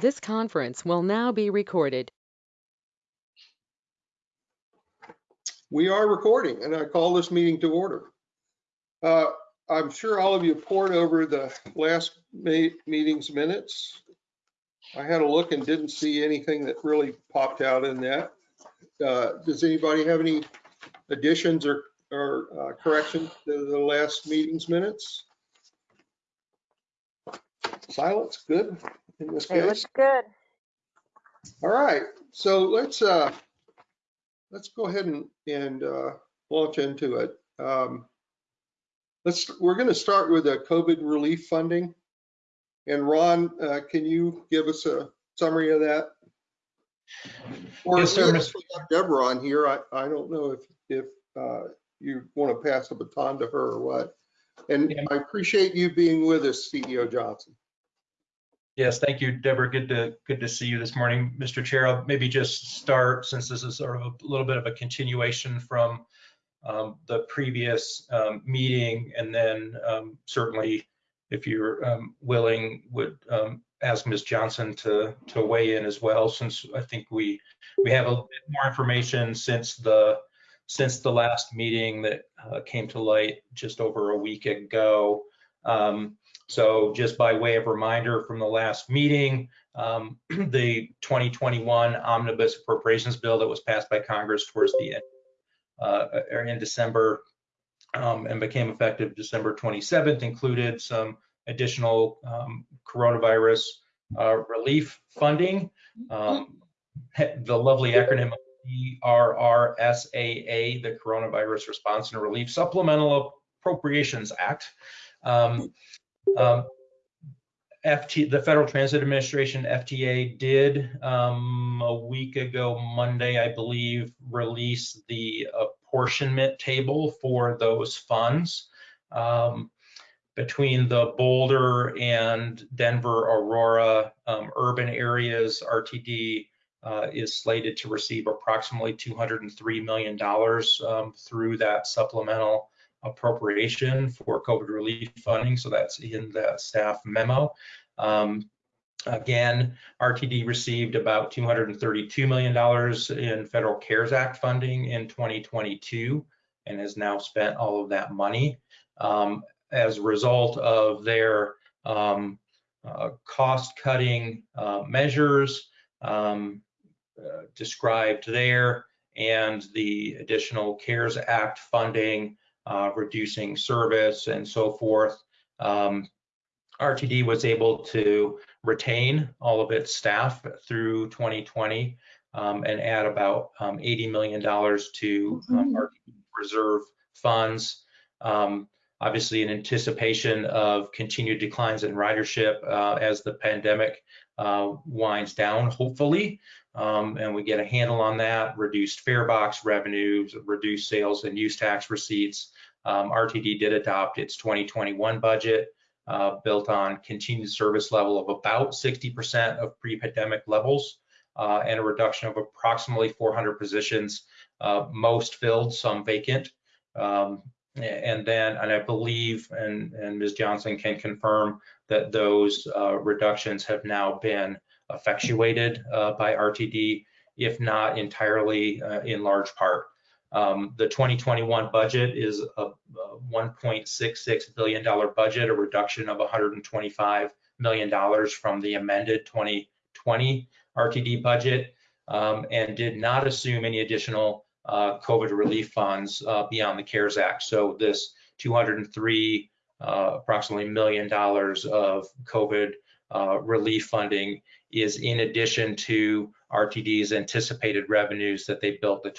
This conference will now be recorded. We are recording and I call this meeting to order. Uh, I'm sure all of you poured over the last meeting's minutes. I had a look and didn't see anything that really popped out in that. Uh, Does anybody have any additions or, or uh, corrections to the last meeting's minutes? Silence, good in this It was case. good. All right, so let's, uh, let's go ahead and, and, uh, launch into it. Um, let's, we're gonna start with the COVID relief funding. And Ron, uh, can you give us a summary of that? Or Yes, sir, we Mr. actually got Deborah on here. I, I don't know if, if, uh, you want to pass the baton to her or what. And Yeah. I appreciate you being with us, CEO Johnson. Yes, thank you, Deborah. Good to, good to see you this morning. Mr. Chair, I'll maybe just start, since this is sort of a little bit of a continuation from um, the previous um, meeting, and then um, certainly, if you're um, willing, would um, ask Ms. Johnson to, to weigh in as well, since I think we, we have a bit more information since the, since the last meeting that uh, came to light just over a week ago. Um, So just by way of reminder from the last meeting, um, the 2021 omnibus appropriations bill that was passed by Congress towards the end, uh, in December um, and became effective December 27th included some additional um, coronavirus uh, relief funding. Um, the lovely acronym CRRSAA, the Coronavirus Response and Relief Supplemental Appropriations Act. Um, um, FT, the Federal Transit Administration, FTA, did um, a week ago, Monday, I believe, release the apportionment table for those funds. Um, between the Boulder and Denver, Aurora um, urban areas, RTD uh, is slated to receive approximately $203 million um, through that supplemental appropriation for COVID relief funding. So that's in the staff memo. Um, again, RTD received about $232 million in federal CARES Act funding in 2022 and has now spent all of that money. Um, as a result of their um, uh, cost cutting uh, measures um, uh, described there and the additional CARES Act funding uh, reducing service and so forth. Um, RTD was able to retain all of its staff through 2020 um, and add about um, $80 million to um, RTD reserve funds. Um, obviously, in anticipation of continued declines in ridership uh, as the pandemic uh, winds down, hopefully, um, and we get a handle on that, reduced fare box revenues, reduced sales and use tax receipts. Um, RTD did adopt its 2021 budget uh, built on continued service level of about 60% of pre-pandemic levels uh, and a reduction of approximately 400 positions, uh, most filled, some vacant. Um, and then, and I believe, and, and Ms. Johnson can confirm that those uh, reductions have now been effectuated uh, by RTD, if not entirely uh, in large part. Um, the 2021 budget is a, a $1.66 billion budget, a reduction of $125 million from the amended 2020 RTD budget, um, and did not assume any additional uh, COVID relief funds uh, beyond the CARES Act. So this 203 uh, approximately million dollars of COVID uh, relief funding is in addition to RTD's anticipated revenues that they built the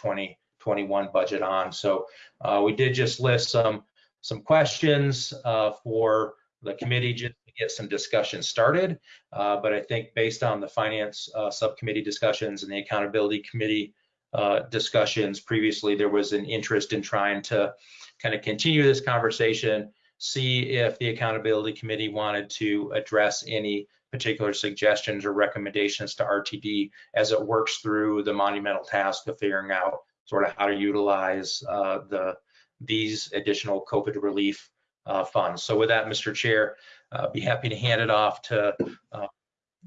2021 budget on. So uh, we did just list some some questions uh, for the committee just to get some discussion started. Uh, but I think based on the finance uh, subcommittee discussions and the accountability committee uh, discussions previously, there was an interest in trying to kind of continue this conversation, see if the accountability committee wanted to address any particular suggestions or recommendations to RTD as it works through the monumental task of figuring out sort of how to utilize uh, the these additional COVID relief uh, funds. So with that, Mr. Chair, uh, be happy to hand it off to uh,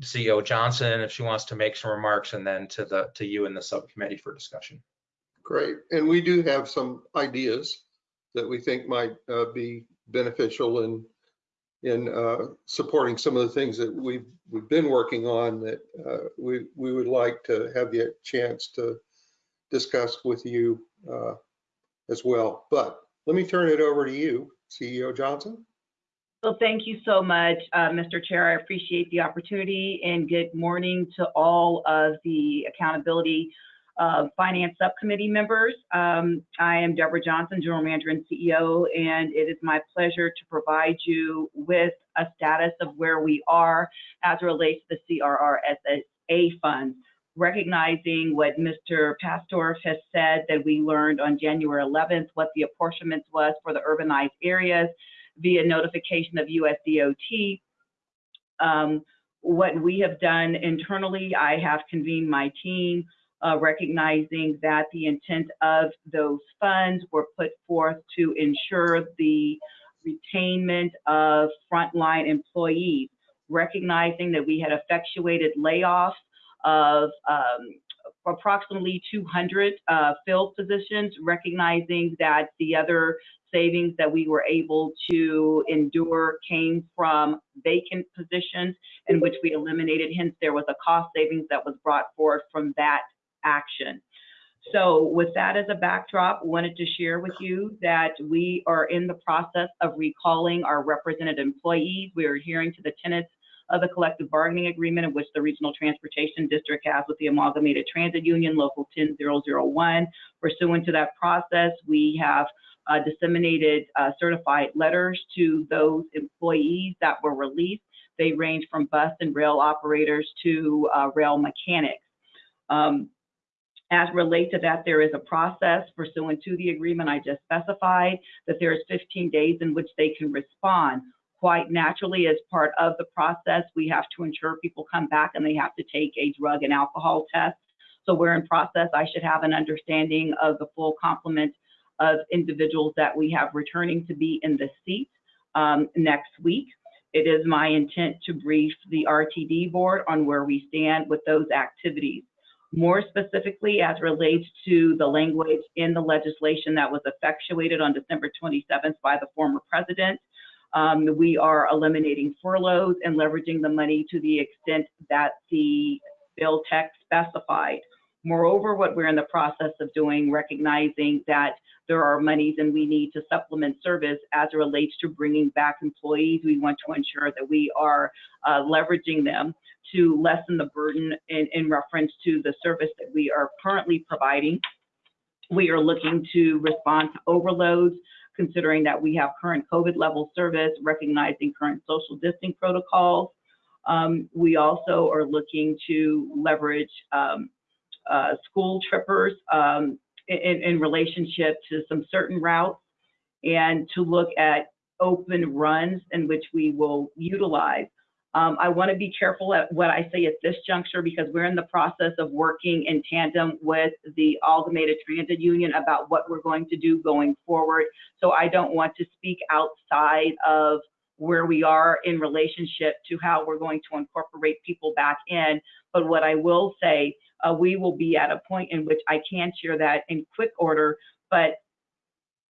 CEO Johnson if she wants to make some remarks, and then to the to you and the subcommittee for discussion. Great. And we do have some ideas that we think might uh, be beneficial in in uh, supporting some of the things that we've we've been working on that we we would like to have the chance to discuss with you uh, as well. But let me turn it over to you, CEO Johnson. Well, thank you so much, uh, Mr. Chair. I appreciate the opportunity and good morning to all of the accountability uh, finance subcommittee members. Um, I am Deborah Johnson, General Manager and CEO, and it is my pleasure to provide you with a status of where we are as it relates to the CRRSA funds. Recognizing what Mr. Papsdorf has said that we learned on January 11th, what the apportionments was for the urbanized areas via notification of USDOT. Um, what we have done internally, I have convened my team, uh, recognizing that the intent of those funds were put forth to ensure the retainment of frontline employees, recognizing that we had effectuated layoffs of um, approximately 200 uh, filled positions, recognizing that the other savings that we were able to endure came from vacant positions in which we eliminated. Hence, there was a cost savings that was brought forth from that action. So with that as a backdrop, wanted to share with you that we are in the process of recalling our represented employees. We are adhering to the tenets of the collective bargaining agreement in which the Regional Transportation District has with the Amalgamated Transit Union, Local 10001. Pursuant to that process, we have uh, disseminated uh, certified letters to those employees that were released. They range from bus and rail operators to uh, rail mechanics. Um, as relate to that, there is a process pursuant to the agreement I just specified that there is 15 days in which they can respond. Quite naturally, as part of the process, we have to ensure people come back and they have to take a drug and alcohol test. So we're in process. I should have an understanding of the full complement of individuals that we have returning to be in the seat um, next week. It is my intent to brief the RTD board on where we stand with those activities. More specifically, as relates to the language in the legislation that was effectuated on December 27th by the former president, um, we are eliminating furloughs and leveraging the money to the extent that the bill text specified. Moreover, what we're in the process of doing, recognizing that there are monies and we need to supplement service as it relates to bringing back employees, we want to ensure that we are uh, leveraging them to lessen the burden in, in reference to the service that we are currently providing. We are looking to respond to overloads, considering that we have current COVID level service, recognizing current social distancing protocols. Um, we also are looking to leverage um, uh, school trippers um, in, in relationship to some certain routes and to look at open runs in which we will utilize. Um, I want to be careful at what I say at this juncture because we're in the process of working in tandem with the Amalgamated Transit Union about what we're going to do going forward. So I don't want to speak outside of where we are in relationship to how we're going to incorporate people back in. But what I will say uh, we will be at a point in which I can share that in quick order, but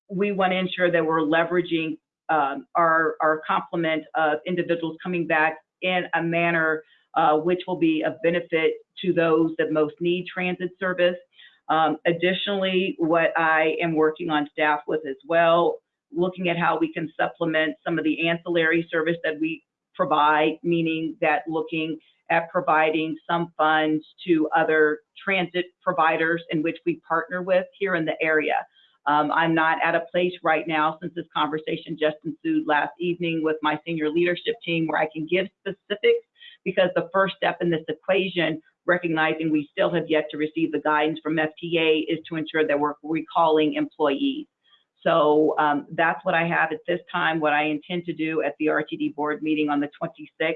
we want to ensure that we're leveraging um, our, our complement of individuals coming back in a manner uh, which will be of benefit to those that most need transit service. Um, additionally, what I am working on staff with as well, looking at how we can supplement some of the ancillary service that we provide, meaning that looking at providing some funds to other transit providers in which we partner with here in the area. Um, I'm not at a place right now since this conversation just ensued last evening with my senior leadership team where I can give specifics because the first step in this equation, recognizing we still have yet to receive the guidance from FTA, is to ensure that we're recalling employees. So um, that's what I have at this time. What I intend to do at the RTD board meeting on the 26th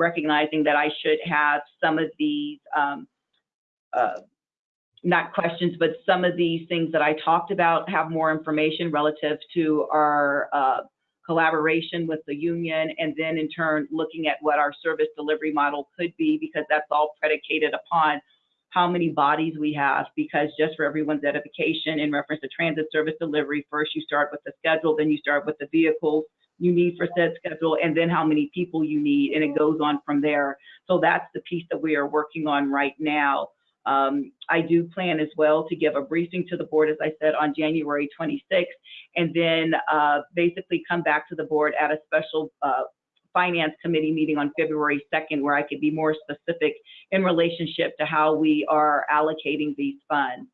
recognizing that I should have some of these, um, uh, not questions, but some of these things that I talked about have more information relative to our uh, collaboration with the union, and then in turn, looking at what our service delivery model could be, because that's all predicated upon how many bodies we have, because just for everyone's edification, in reference to transit service delivery, first you start with the schedule, then you start with the vehicles you need for said schedule, and then how many people you need, and it goes on from there. So that's the piece that we are working on right now. Um, I do plan as well to give a briefing to the board, as I said, on January 26th, and then uh, basically come back to the board at a special uh, finance committee meeting on February 2nd, where I could be more specific in relationship to how we are allocating these funds.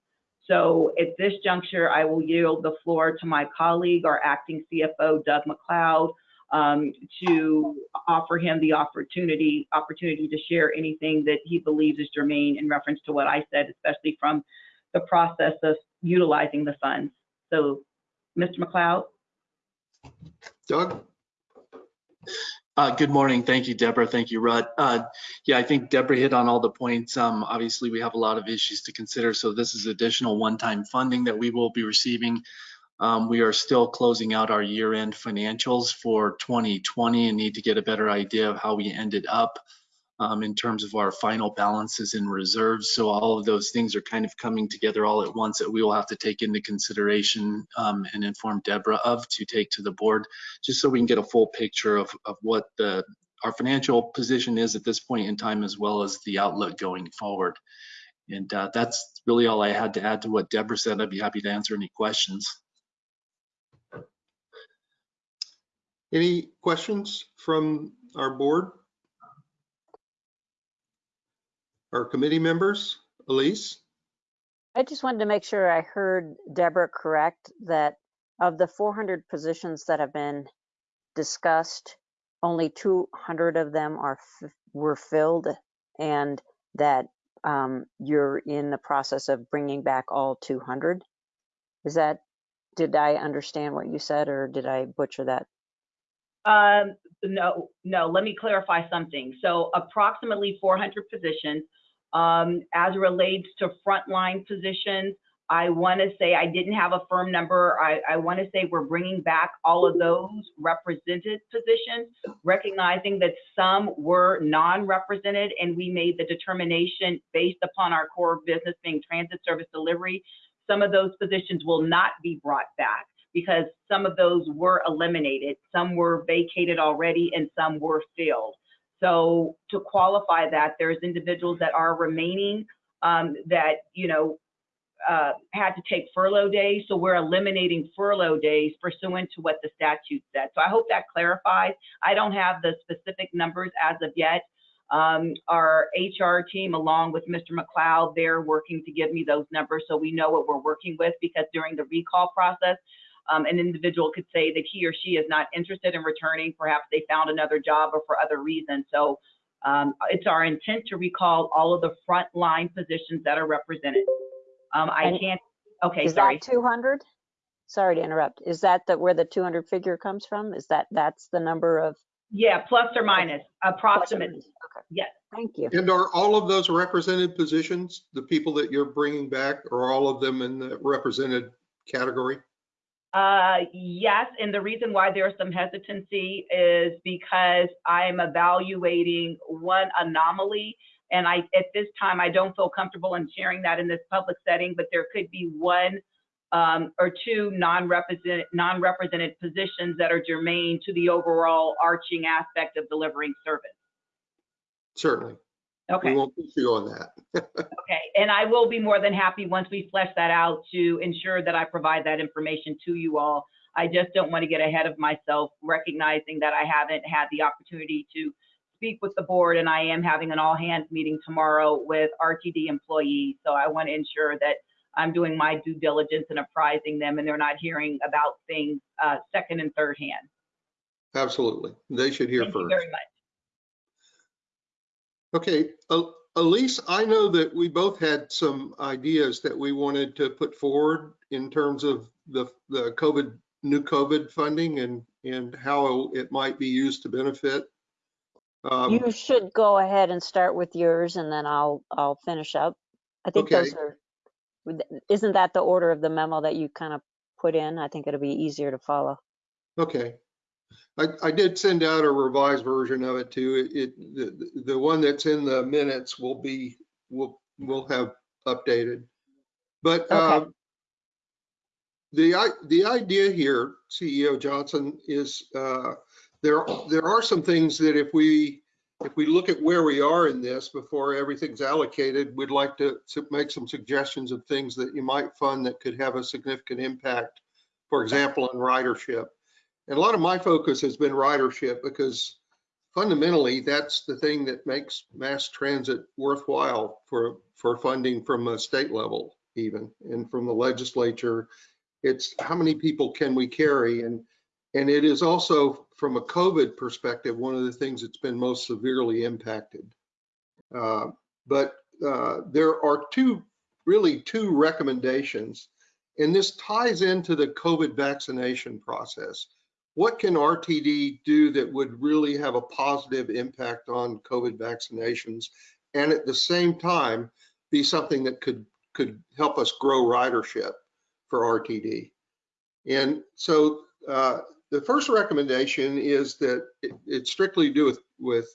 So at this juncture, I will yield the floor to my colleague, our acting CFO, Doug McLeod, um, to offer him the opportunity opportunity to share anything that he believes is germane in reference to what I said, especially from the process of utilizing the funds. So, Mr. McLeod? Doug? Uh, Good morning. Thank you, Deborah. Thank you, Rudd. Uh, Yeah, I think Deborah hit on all the points. Um, Obviously, we have a lot of issues to consider, so this is additional one-time funding that we will be receiving. Um, We are still closing out our year-end financials for 2020 and need to get a better idea of how we ended up um, in terms of our final balances and reserves. So all of those things are kind of coming together all at once that we will have to take into consideration um, and inform Deborah of to take to the board just so we can get a full picture of, of what the, our financial position is at this point in time, as well as the outlook going forward. And uh, that's really all I had to add to what Deborah said. I'd be happy to answer any questions. Any questions from our board? Our committee members? Elise? I just wanted to make sure I heard Deborah correct, that of the 400 positions that have been discussed, only 200 of them are, were filled, and that um, you're in the process of bringing back all 200? Is that, did I understand what you said, or did I butcher that? Um, no, no, let me clarify something. So approximately 400 positions. Um, as relates to frontline positions, I want to say I didn't have a firm number. I, I want to say we're bringing back all of those represented positions, recognizing that some were non-represented, and we made the determination based upon our core business being transit service delivery. Some of those positions will not be brought back because some of those were eliminated. Some were vacated already and some were filled. So to qualify that, there's individuals that are remaining um, that, you know, uh, had to take furlough days. So we're eliminating furlough days pursuant to what the statute said. So I hope that clarifies. I don't have the specific numbers as of yet. Um, our HR team, along with Mr. McLeod, they're working to give me those numbers so we know what we're working with because during the recall process, um, an individual could say that he or she is not interested in returning. Perhaps they found another job or for other reasons. So um, it's our intent to recall all of the frontline positions that are represented. Um, I And can't, okay, Is sorry. that 200? Sorry to interrupt. Is that the, where the 200 figure comes from? Is that, that's the number of? Yeah, plus or minus, plus or approximate. minus? Okay. Yes. Thank you. And are all of those represented positions, the people that you're bringing back, are all of them in the represented category? Uh, yes, and the reason why there's some hesitancy is because I'm evaluating one anomaly. And I, at this time, I don't feel comfortable in sharing that in this public setting, but there could be one um, or two non-represented, non-represented positions that are germane to the overall arching aspect of delivering service. Certainly. We Okay. won't push you on that. Okay, and I will be more than happy once we flesh that out to ensure that I provide that information to you all. I just don't want to get ahead of myself, recognizing that I haven't had the opportunity to speak with the board, and I am having an all-hands meeting tomorrow with RTD employees. So I want to ensure that I'm doing my due diligence and apprising them, and they're not hearing about things uh, second and third hand. Absolutely. They should hear Thank you first. very much. Okay, El- Elise, I know that we both had some ideas that we wanted to put forward in terms of the, the COVID, new COVID funding and, and how it might be used to benefit. Um, You should go ahead and start with yours and then I'll, I'll finish up. I think Okay. those are, isn't that the order of the memo that you kind of put in? I think it'll be easier to follow. Okay. I, I did send out a revised version of it too. It, it- the, the one that's in the minutes will be, will, will have updated. But, Okay. um, the, the idea here, CEO Johnson, is, uh, there, there are some things that if we, if we look at where we are in this before everything's allocated, we'd like to, to make some suggestions of things that you might fund that could have a significant impact. For example, on ridership. And a lot of my focus has been ridership because fundamentally, that's the thing that makes mass transit worthwhile for, for funding from a state level even, and from the legislature. It's how many people can we carry? And, and it is also, from a COVID perspective, one of the things that's been most severely impacted. Uh, But uh, there are two, really two recommendations, and this ties into the COVID vaccination process what can RTD do that would really have a positive impact on COVID vaccinations and at the same time be something that could could help us grow ridership for RTD? And so uh, the first recommendation is that it, it's strictly do with with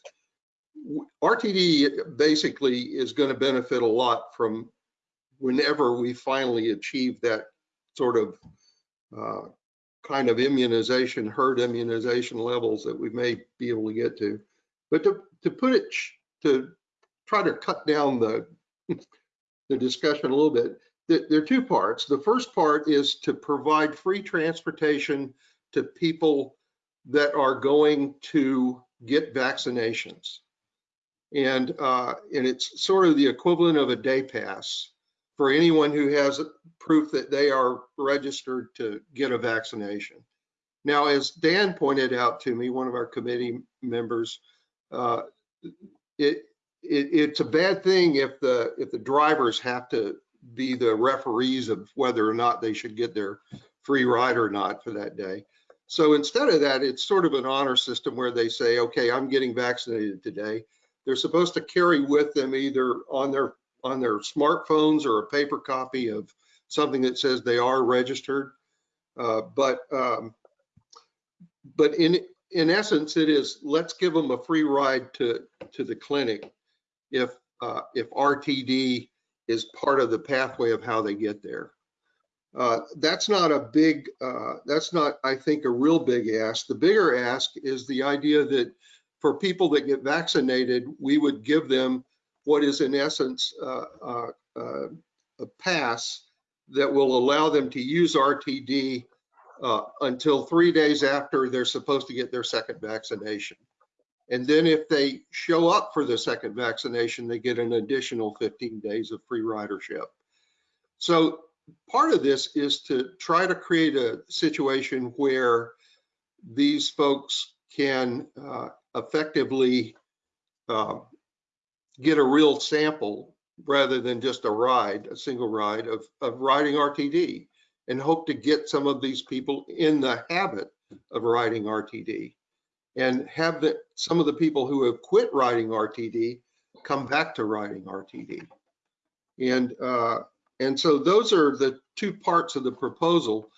RTD basically is going to benefit a lot from whenever we finally achieve that sort of uh, kind of immunization, herd immunization levels that we may be able to get to. But to, to put it, to try to cut down the, the discussion a little bit, there, are two parts. The first part is to provide free transportation to people that are going to get vaccinations. And, uh, and it's sort of the equivalent of a day pass for anyone who has proof that they are registered to get a vaccination. Now, as Dan pointed out to me, one of our committee members, uh, it, it, it's a bad thing if the, if the drivers have to be the referees of whether or not they should get their free ride or not for that day. So instead of that, it's sort of an honor system where they say, okay, I'm getting vaccinated today. They're supposed to carry with them either on their on their smartphones or a paper copy of something that says they are registered. Uh, but um, but in in essence, it is let's give them a free ride to to the clinic if uh, if RTD is part of the pathway of how they get there. Uh, that's not a big, uh, that's not, I think, a real big ask. The bigger ask is the idea that for people that get vaccinated, we would give them what is in essence uh, uh, uh, a pass that will allow them to use RTD uh, until three days after they're supposed to get their second vaccination. And then if they show up for the second vaccination, they get an additional 15 days of free ridership. So part of this is to try to create a situation where these folks can uh, effectively uh, get a real sample rather than just a ride, a single ride of, of riding RTD and hope to get some of these people in the habit of riding RTD and have the, some of the people who have quit riding RTD come back to riding RTD. And, uh, and so those are the two parts of the proposal.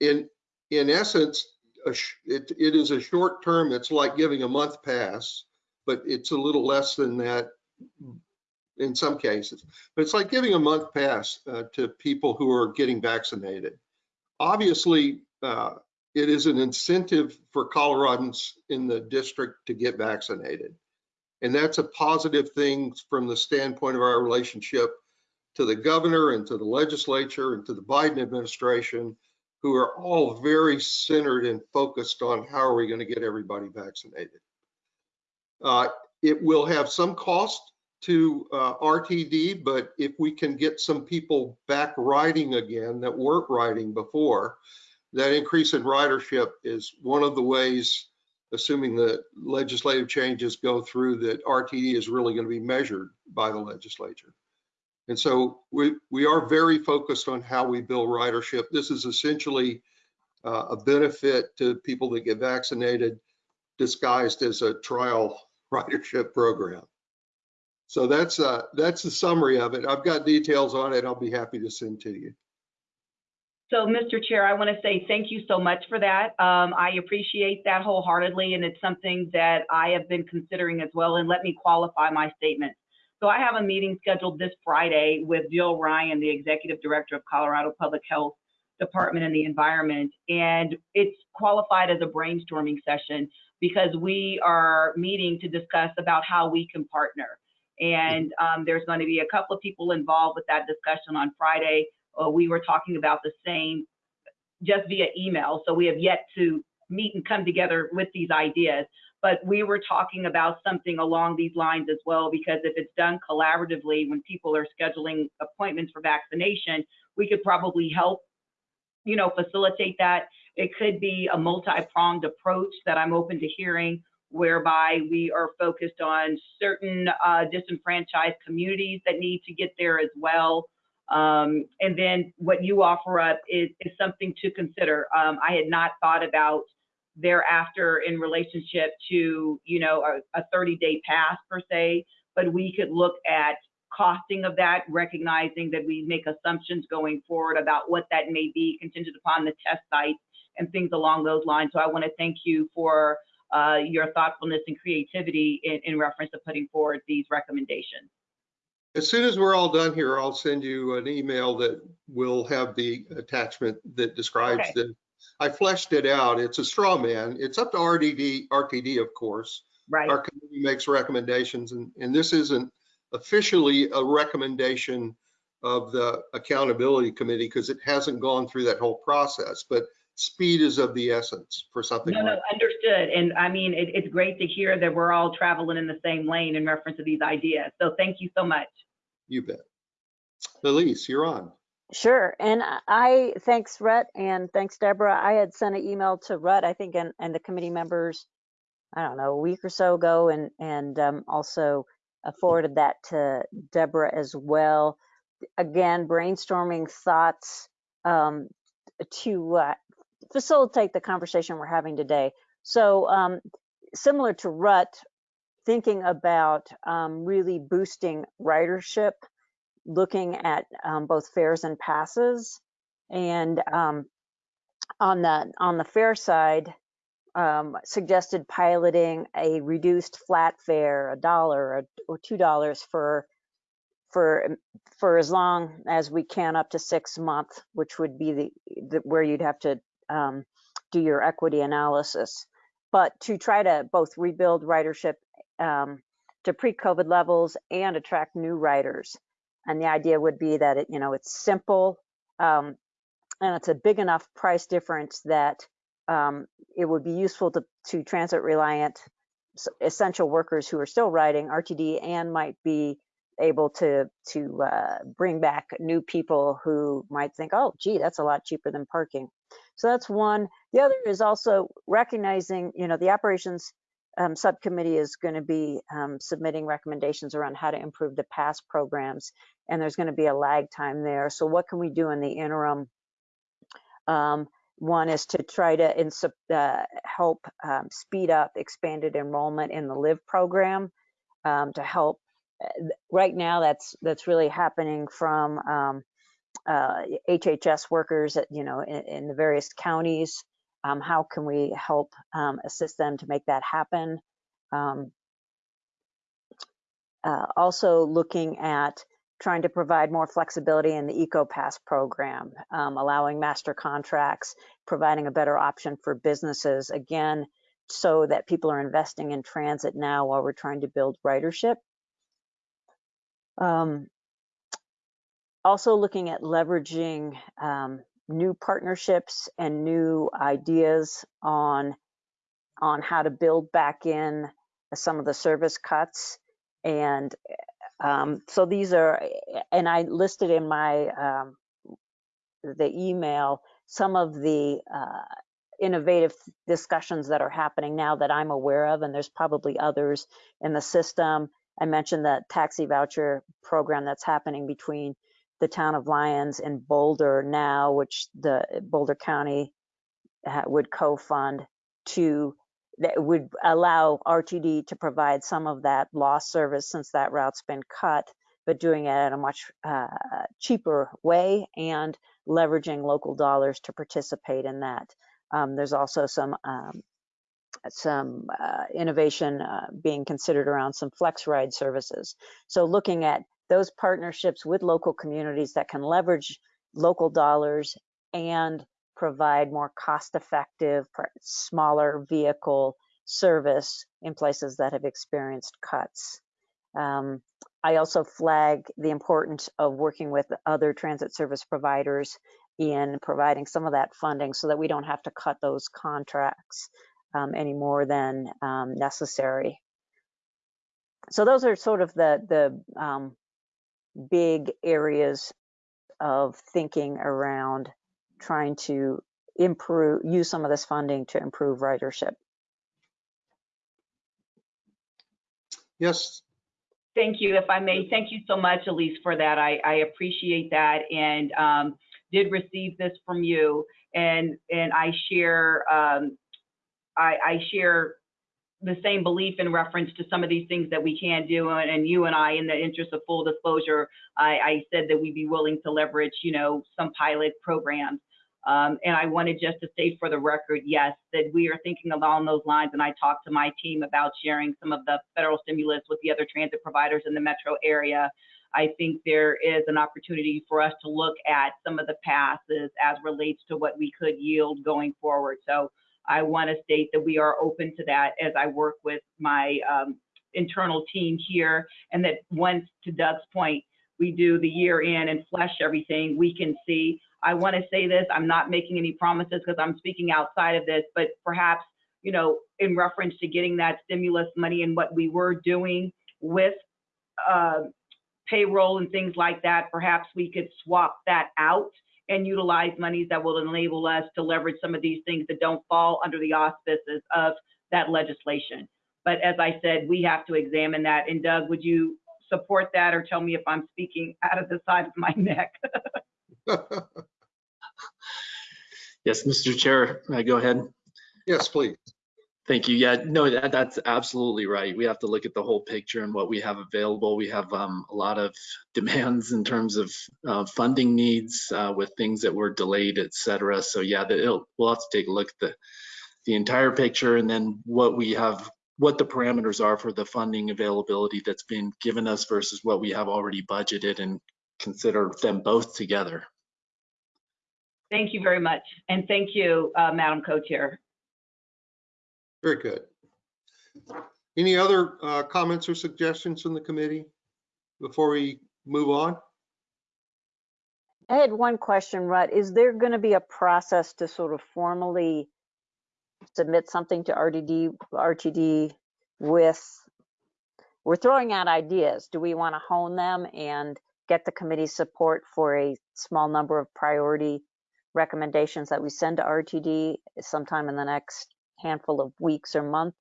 In, in essence, it, it is a short term, it's like giving a month pass, but it's a little less than that in some cases. But it's like giving a month pass uh, to people who are getting vaccinated. Obviously, uh, it is an incentive for Coloradans in the district to get vaccinated. And that's a positive thing from the standpoint of our relationship to the governor and to the legislature and to the Biden administration, who are all very centered and focused on how are we going to get everybody vaccinated. Uh, it will have some cost to uh, RTD, but if we can get some people back riding again that weren't riding before, that increase in ridership is one of the ways, assuming the legislative changes go through, that RTD is really going to be measured by the legislature. And so we, we are very focused on how we build ridership. This is essentially uh, a benefit to people that get vaccinated disguised as a trial ridership program. So that's uh, that's the summary of it. I've got details on it. I'll be happy to send to you. So, Mr. Chair, I want to say thank you so much for that. Um, I appreciate that wholeheartedly, and it's something that I have been considering as well. And let me qualify my statement. So I have a meeting scheduled this Friday with Jill Ryan, the Executive Director of Colorado Public Health Department and the Environment. And it's qualified as a brainstorming session because we are meeting to discuss about how we can partner. And um, there's going to be a couple of people involved with that discussion on Friday. Uh, we were talking about the same just via email. So we have yet to meet and come together with these ideas. But we were talking about something along these lines as well, because if it's done collaboratively, when people are scheduling appointments for vaccination, we could probably help, you know, facilitate that. It could be a multi-pronged approach that I'm open to hearing, whereby we are focused on certain uh, disenfranchised communities that need to get there as well. Um, and then what you offer up is, is something to consider. Um, I had not thought about thereafter in relationship to, you know, a, a 30 day pass per se, but we could look at costing of that, recognizing that we make assumptions going forward about what that may be contingent upon the test sites and things along those lines. So I want to thank you for uh, your thoughtfulness and creativity in, in reference to putting forward these recommendations. As soon as we're all done here, I'll send you an email that will have the attachment that describes Okay. the, I fleshed it out. It's a straw man. It's up to RDD, RTD, of course. Right. Our committee makes recommendations and, and this isn't officially a recommendation of the accountability committee because it hasn't gone through that whole process, but speed is of the essence for something No, like no, understood. And I mean, it, it's great to hear that we're all traveling in the same lane in reference to these ideas. So thank you so much. You bet. Elise, you're on. Sure. And I- I, thanks Rhett and thanks Deborah. I had sent an email to Rhett, I think, and, and the committee members, I don't know, a week or so ago and, and um, also forwarded that to Deborah as well. Again, brainstorming thoughts um, to uh, facilitate the conversation we're having today. So um, similar to Rut, thinking about um, really boosting ridership, looking at um, both fares and passes, and um, on the on the fare side, um, suggested piloting a reduced flat fare, a dollar or two dollars for for for as long as we can up to six months, which would be the, the where you'd have to um, do your equity analysis. But to try to both rebuild ridership um, to pre-COVID levels and attract new riders. And the idea would be that it, you know, it's simple um, and it's a big enough price difference that um, it would be useful to, to transit reliant essential workers who are still riding RTD and might be able to to uh, bring back new people who might think, oh, gee, that's a lot cheaper than parking. So that's one. The other is also recognizing, you know, the operations um, subcommittee is going to be um, submitting recommendations around how to improve the past programs, and there's going to be a lag time there. So what can we do in the interim? Um, one is to try to uh, help um, speed up expanded enrollment in the LIVE program um, to help. uh, Right now, that's that's really happening from um, uh, HHS workers, at, you know, in, in the various counties. Um, how can we help um, assist them to make that happen? Um, uh, also looking at trying to provide more flexibility in the EcoPass program, um, allowing master contracts, providing a better option for businesses, again, so that people are investing in transit now while we're trying to build ridership. Um, also looking at leveraging um, new partnerships and new ideas on on how to build back in some of the service cuts. And um, so these are and i listed in my um, the email some of the uh, innovative discussions that are happening now that i'm aware of and there's probably others in the system. I mentioned the taxi voucher program that's happening between the town of lyons and boulder now which the boulder county would co-fund to that would allow RTD to provide some of that lost service since that route's been cut, but doing it at a much uh, cheaper way and leveraging local dollars to participate in that. Um, there's also some um, some uh, innovation uh, being considered around some flex ride services. So looking at those partnerships with local communities that can leverage local dollars and provide more cost-effective, smaller vehicle service in places that have experienced cuts. Um, I also flag the importance of working with other transit service providers in providing some of that funding so that we don't have to cut those contracts um, any more than um, necessary. So those are sort of the, the um, big areas of thinking around trying to improve, use some of this funding to improve ridership. Yes, Thank you. If I may, thank you so much, Elise, for that. I, I appreciate that and um, did receive this from you. And, and I share, um, I, I share the same belief in reference to some of these things that we can do. And, and you and I, in the interest of full disclosure, I, I said that we'd be willing to leverage, you know, some pilot programs. Um, and I wanted just to state for the record, yes, that we are thinking along those lines. And I talked to my team about sharing some of the federal stimulus with the other transit providers in the metro area. I think there is an opportunity for us to look at some of the passes as relates to what we could yield going forward. So I want to state that we are open to that as I work with my um, internal team here, and that once, to Doug's point, we do the year in and flesh everything, we can see I want to say this. I'm not making any promises because I'm speaking outside of this, but perhaps, you know, in reference to getting that stimulus money and what we were doing with uh, payroll and things like that, perhaps we could swap that out and utilize monies that will enable us to leverage some of these things that don't fall under the auspices of that legislation. But as I said, we have to examine that. And Doug, would you support that or tell me if I'm speaking out of the side of my neck? Yes, Mr. Chair, uh, go ahead. yes, please. Thank you. Yeah, no, that, that's absolutely right. We have to look at the whole picture and what we have available. We have um, a lot of demands in terms of uh, funding needs uh, with things that were delayed, et cetera. So yeah, the, we'll have to take a look at the, the entire picture and then what we have, what the parameters are for the funding availability that's been given us versus what we have already budgeted and consider them both together. Thank you very much. And thank you, uh, Madam Co-Chair. Very good. Any other uh, comments or suggestions from the committee before we move on? I had one question, Rut. Is there going to be a process to sort of formally submit something to RDD, RTD with, we're throwing out ideas. Do we want to hone them and get the committee support for a small number of priority recommendations that we send to RTD sometime in the next handful of weeks or month?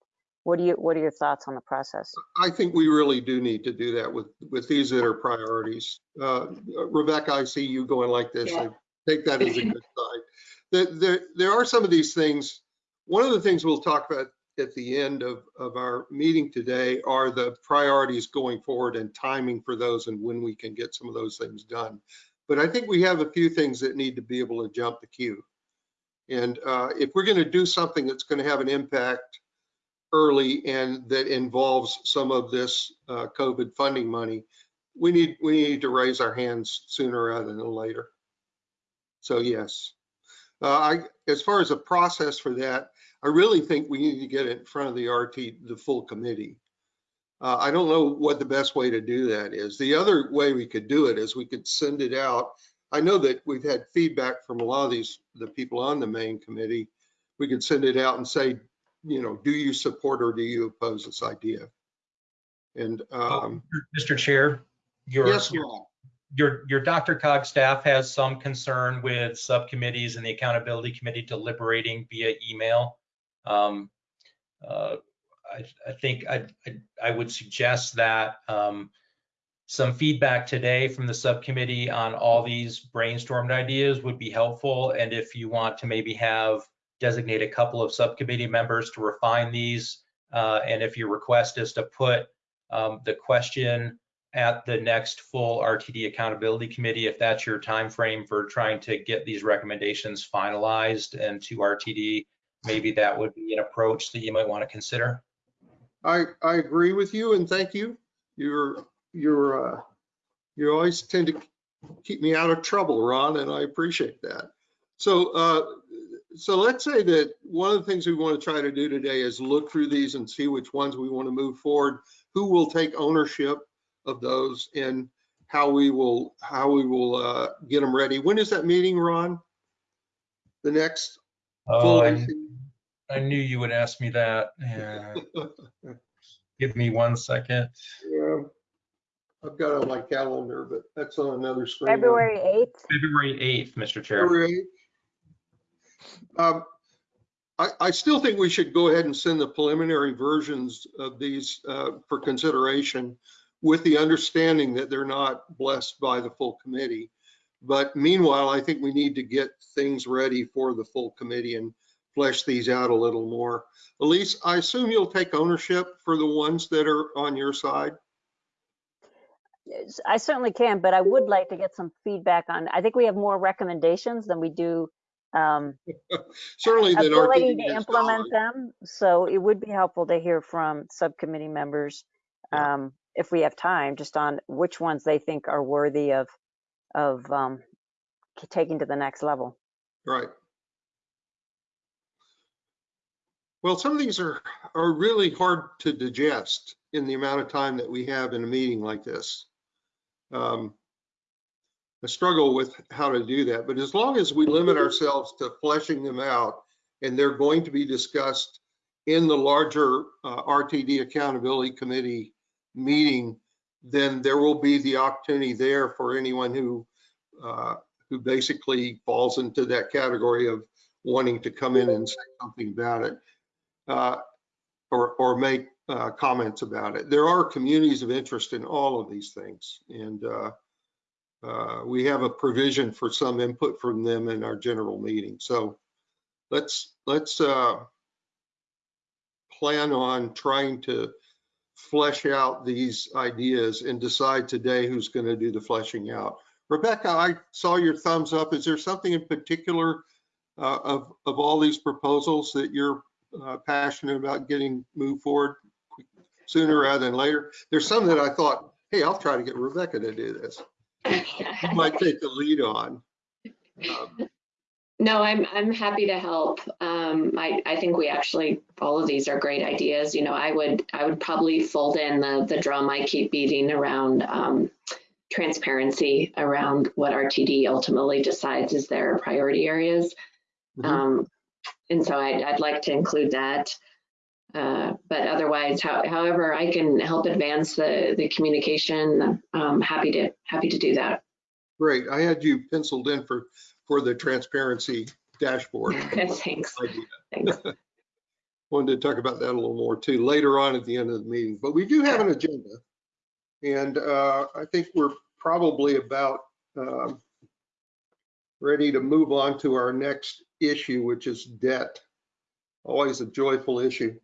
What do you, what are your thoughts on the process? I think we really do need to do that with, with these that are priorities. Uh, Rebecca, I see you going like this. Yeah. I Take that as a good sign. There, there, there are some of these things. One of the things we'll talk about at the end of, of our meeting today are the priorities going forward and timing for those and when we can get some of those things done. But I think we have a few things that need to be able to jump the queue. And uh, if we're going to do something that's going to have an impact early and that involves some of this uh, COVID funding money, we need we need to raise our hands sooner rather than later. So yes, uh, I as far as a process for that, I really think we need to get it in front of the RT, the full committee. Uh, I don't know what the best way to do that is. The other way we could do it is we could send it out. I know that we've had feedback from a lot of these, the people on the main committee. We could send it out and say, you know, do you support or do you oppose this idea? And, um, Mr. Chair, your, yes, your, your, your DRCOG staff has some concern with subcommittees and the accountability committee deliberating via email. Um, uh, I, I think I, I, I would suggest that um, some feedback today from the subcommittee on all these brainstormed ideas would be helpful. And if you want to maybe have designate a couple of subcommittee members to refine these, uh, and if your request is to put um, the question at the next full RTD Accountability Committee, if that's your time frame for trying to get these recommendations finalized and to RTD, maybe that would be an approach that you might want to consider. I, I agree with you and thank you. You're, you're, uh, you always tend to keep me out of trouble, Ron, and I appreciate that. So, uh, so let's say that one of the things we want to try to do today is look through these and see which ones we want to move forward. Who will take ownership of those and how we will, how we will, uh, get them ready. When is that meeting, Ron? The next Oh, full I, I knew you would ask me that. Yeah. Give me one second. Yeah, I've got it on my calendar, but that's on another screen. February 8th? February 8th, Mr. Chair. February 8th. Um, I, I still think we should go ahead and send the preliminary versions of these uh, for consideration with the understanding that they're not blessed by the full committee. But meanwhile, I think we need to get things ready for the full committee and flesh these out a little more. Elise, I assume you'll take ownership for the ones that are on your side? I certainly can, but I would like to get some feedback on, I think we have more recommendations than we do um, Certainly that ability to implement them. So it would be helpful to hear from subcommittee members, Yeah. um, if we have time, just on which ones they think are worthy of, of um, taking to the next level. Right. Well, some of these are, are really hard to digest in the amount of time that we have in a meeting like this. Um, I struggle with how to do that, but as long as we limit ourselves to fleshing them out and they're going to be discussed in the larger uh, RTD Accountability Committee meeting, then there will be the opportunity there for anyone who uh, who basically falls into that category of wanting to come in and say something about it uh, or, or make uh, comments about it. There are communities of interest in all of these things. And uh, uh, we have a provision for some input from them in our general meeting. So let's, let's uh, plan on trying to flesh out these ideas and decide today who's going to do the fleshing out. Rebecca, I saw your thumbs up. Is there something in particular uh, of, of all these proposals that you're uh, passionate about getting moved forward sooner rather than later? There's some that I thought, hey, I'll try to get Rebecca to do this. You might take the lead on. Um, No, I'm I'm happy to help. Um, I I think we actually all of these are great ideas. You know, I would I would probably fold in the the drum I keep beating around um, transparency around what RTD ultimately decides is their priority areas. Mhm. Um, and so I'd I'd like to include that. Uh, but otherwise, how, however I can help advance the the communication, um, happy to happy to do that. Great. I had you penciled in for, for the transparency dashboard. Thanks. Thanks. wanted to talk about that a little more too, later on at the end of the meeting. But we do have an agenda. And uh, I think we're probably about um, ready to move on to our next issue, which is debt. Always a joyful issue.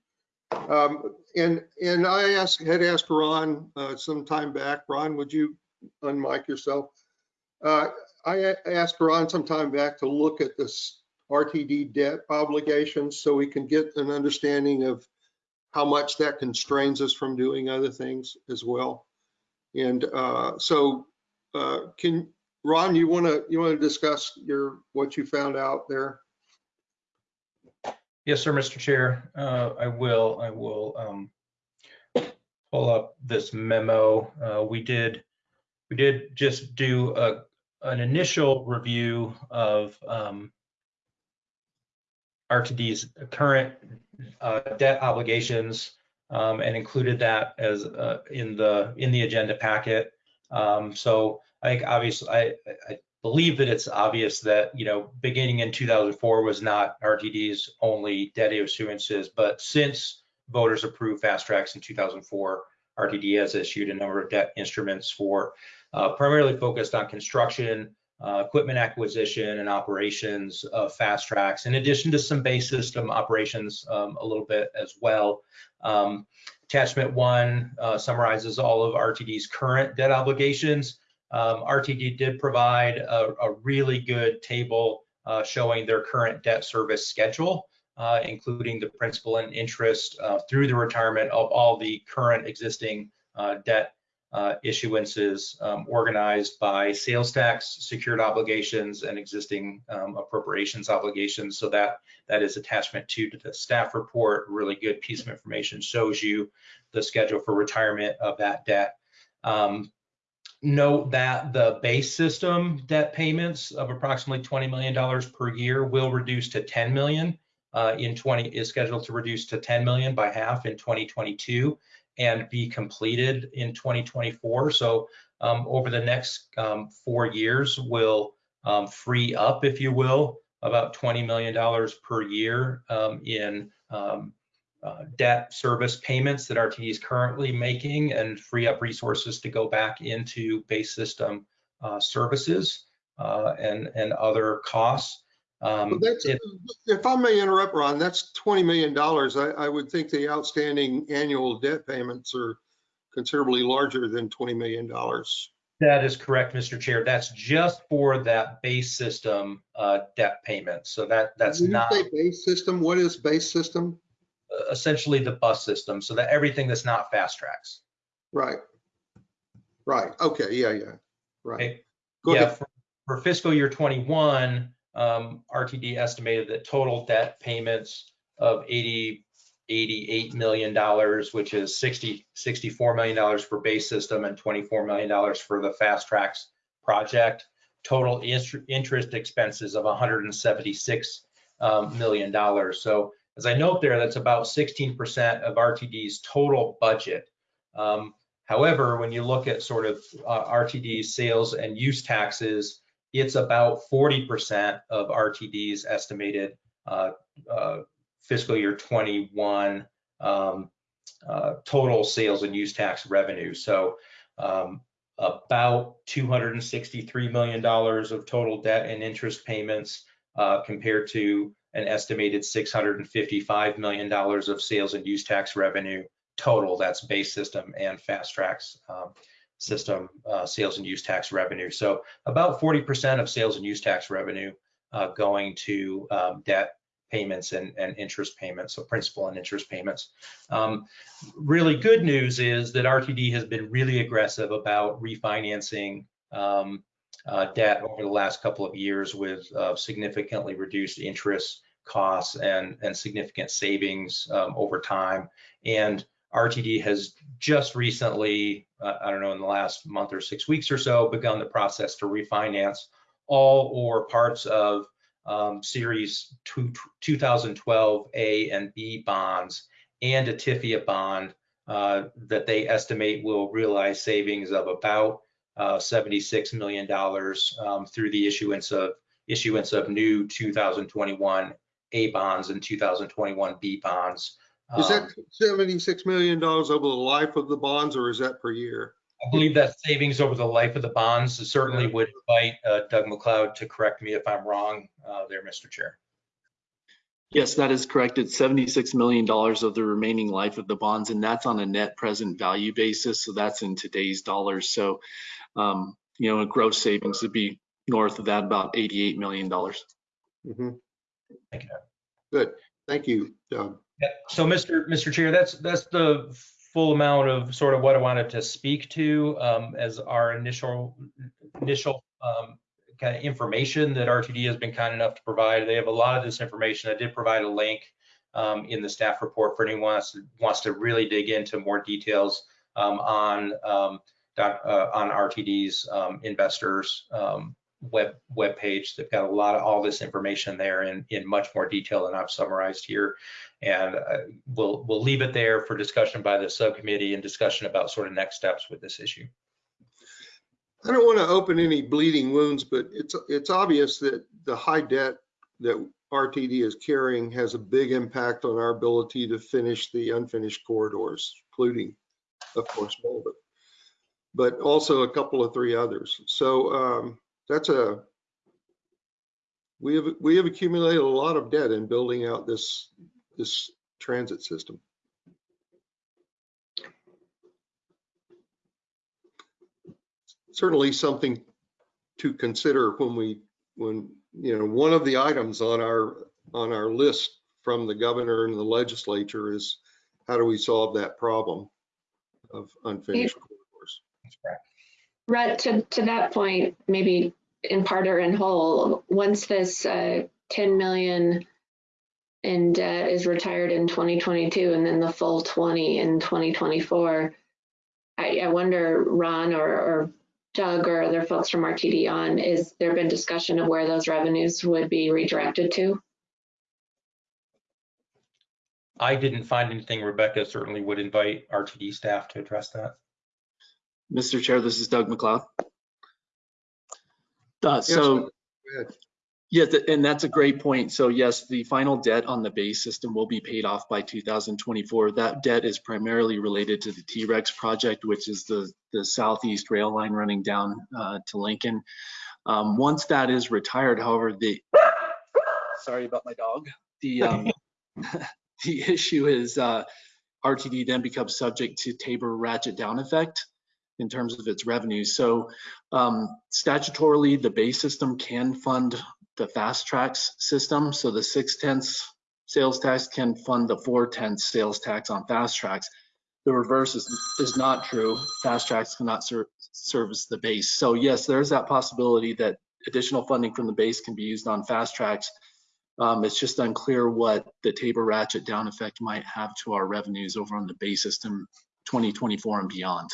Um, And, and I asked, had asked Ron uh, some time back, Ron, would you unmic yourself? Uh, I asked Ron some time back to look at this RTD debt obligations so we can get an understanding of how much that constrains us from doing other things as well. And uh, so uh, can, Ron, you want to, you want to discuss your, what you found out there? Yes, sir, Mr. Chair. Uh, I will, I will um, pull up this memo. Uh, We did, we did just do a, an initial review of um, RTD's current uh, debt obligations um, and included that as uh, in the, in the agenda packet. Um, So I think obviously, I, I believe that it's obvious that, you know, beginning in 2004 was not RTD's only debt issuances, but since voters approved FasTracks in 2004, RTD has issued a number of debt instruments for uh, primarily focused on construction, uh, equipment acquisition and operations of FasTracks, in addition to some base system operations um, a little bit as well. Um, attachment one uh, summarizes all of RTD's current debt obligations. Um, RTD did provide a, a really good table uh, showing their current debt service schedule, uh, including the principal and interest uh, through the retirement of all the current existing uh, debt uh, issuances um, organized by sales tax, secured obligations, and existing um, appropriations obligations. So that that is attachment two to the staff report. Really good piece of information shows you the schedule for retirement of that debt. Um, note that the base system debt payments of approximately $20 million per year will reduce to 10 million uh, in 20 is scheduled to reduce to 10 million by half in 2022 and be completed in 2024. So um, over the next um, four years, will um, free up, if you will, about $20 million per year um, in um, uh, debt service payments that RTD is currently making and free up resources to go back into base system uh, services uh, and, and other costs. Um, it- if I may interrupt, Ron, that's $20 million. I, I would think the outstanding annual debt payments are considerably larger than $20 million. That is correct, Mr. Chair. That's just for that base system uh, debt payment. So that, that's When not base system, what is base system? Essentially the bus system. So that everything that's not FasTracks. Right. Right, okay, yeah, yeah, right. Okay. Go Yeah, ahead. for- For fiscal year 21, um, RTD estimated that total debt payments of 80, 88 million dollars, which is 60, 64 million dollars for base system and 24 million dollars for the FasTracks project. Total interest expenses of 176 um, million dollars. So as I note there, that's about 16% of RTD's total budget. Um, However, when you look at sort of uh, RTD's sales and use taxes, it's about 40% of RTD's estimated uh, uh, fiscal year 21 um, uh, total sales and use tax revenue. So um, about $263 million of total debt and interest payments uh, compared to an estimated $655 million of sales and use tax revenue total. That's base system and FasTracks um, system uh, sales and use tax revenue. So about 40% of sales and use tax revenue uh, going to um, debt payments and, and interest payments, so principal and interest payments. Um, really good news is that RTD has been really aggressive about refinancing um, uh, debt over the last couple of years with uh, significantly reduced interest costs and, and significant savings um, over time. And RTD has just recently, uh, I don't know, in the last month or six weeks or so, begun the process to refinance all or parts of um, Series two, 2012 A and B bonds and a TIFIA bond uh, that they estimate will realize savings of about uh, $76 million um, through the issuance of issuance of new 2021 A bonds and 2021 B bonds. Is that Um, $76 million over the life of the bonds or is that per year? I believe that savings over the life of the bonds certainly would invite uh, Doug MacLeod to correct me if I'm wrong uh, there, Mr. Chair. Yes, that is correct. It's $76 million of the remaining life of the bonds, and that's on a net present value basis. So that's in today's dollars. So, um, you know, a gross savings would be north of that, about $88 million. Mhm. Thank you. Good, thank you, Doug. Yeah, So, Mr. Mr. Chair, that's that's the full amount of sort of what I wanted to speak to um, as our initial initial um, kind of information that RTD has been kind enough to provide. They have a lot of this information. I did provide a link um, in the staff report for anyone wants to, wants to really dig into more details um, on um, doc- uh, on RTD's um, investors um, web web page. They've got a lot of all this information there in in much more detail than I've summarized here. And uh, we'll we'll leave it there for discussion by the subcommittee and discussion about sort of next steps with this issue. I don't want to open any bleeding wounds, but it's, it's obvious that the high debt that RTD is carrying has a big impact on our ability to finish the unfinished corridors, including, of course, Mulvihill, but also a couple of three others. So um, that's a we have we have accumulated a lot of debt in building out this this transit system. Certainly something to consider when we when you know one of the items on our on our list from the governor and the legislature is how do we solve that problem of unfinished corridors? That's correct. Rut, to, to that point, maybe in part or in whole, once this uh, 10 million in debt is retired in 2022 and then the full 20 in 2024, I, I wonder, Ron or, or Doug or other folks from RTD on, is there been discussion of where those revenues would be redirected to? I didn't find anything. Rebecca certainly would invite RTD staff to address that. Mr. Chair, this is Doug MacLeod. Uh, so, Go ahead. yeah, th- and that's a great point. So yes, the final debt on the base system will be paid off by 2024. That debt is primarily related to the T-Rex project, which is the, the southeast rail line running down uh, to Lincoln. Um, Once that is retired, however, the, sorry about my dog. The, um, the issue is uh, RTD then becomes subject to Tabor ratchet down effect in terms of its revenues. So um, statutorily, the base system can fund the FasTracks system. So the six tenths sales tax can fund the four tenths sales tax on FasTracks. The reverse is, is not true. FasTracks cannot ser- service the base. So yes, there's that possibility that additional funding from the base can be used on FasTracks. Um, it's just unclear what the Tabor ratchet down effect might have to our revenues over on the base system 2024 and beyond.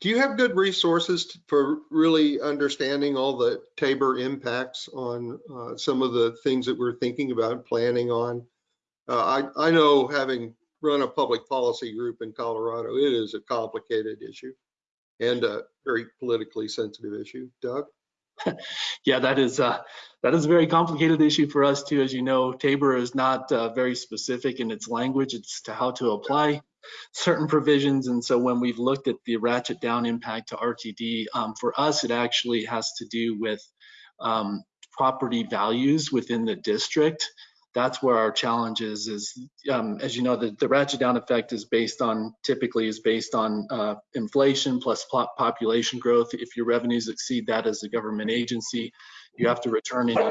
Do you have good resources for really understanding all the Tabor impacts on uh, some of the things that we're thinking about planning on? Uh, I, I know having run a public policy group in Colorado, it is a complicated issue and a very politically sensitive issue. Doug? Yeah, that is uh, that is a very complicated issue for us too. As you know, Tabor is not uh, very specific in its language. It's to how to apply certain provisions. And so when we've looked at the ratchet down impact to RTD, um, for us, it actually has to do with um, property values within the district. That's where our challenge is, is um, as you know, the, the ratchet down effect is based on, typically is based on uh, inflation plus population growth. If your revenues exceed that as a government agency, you have to return any,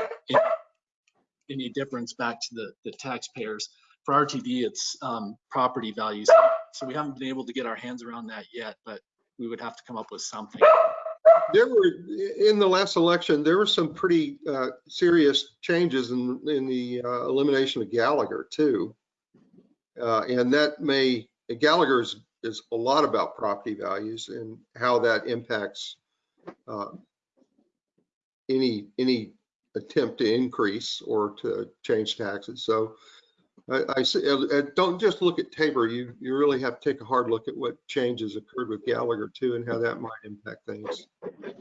any difference back to the, the taxpayers. For RTD, it's um, property values. So we haven't been able to get our hands around that yet, but we would have to come up with something. There were, in the last election, there were some pretty uh, serious changes in, in the uh, elimination of Gallagher too. Uh, And that may, Gallagher is, is a lot about property values and how that impacts uh, any, any attempt to increase or to change taxes. So I, I uh, don't just look at Tabor, you, you really have to take a hard look at what changes occurred with Gallagher too and how that might impact things. I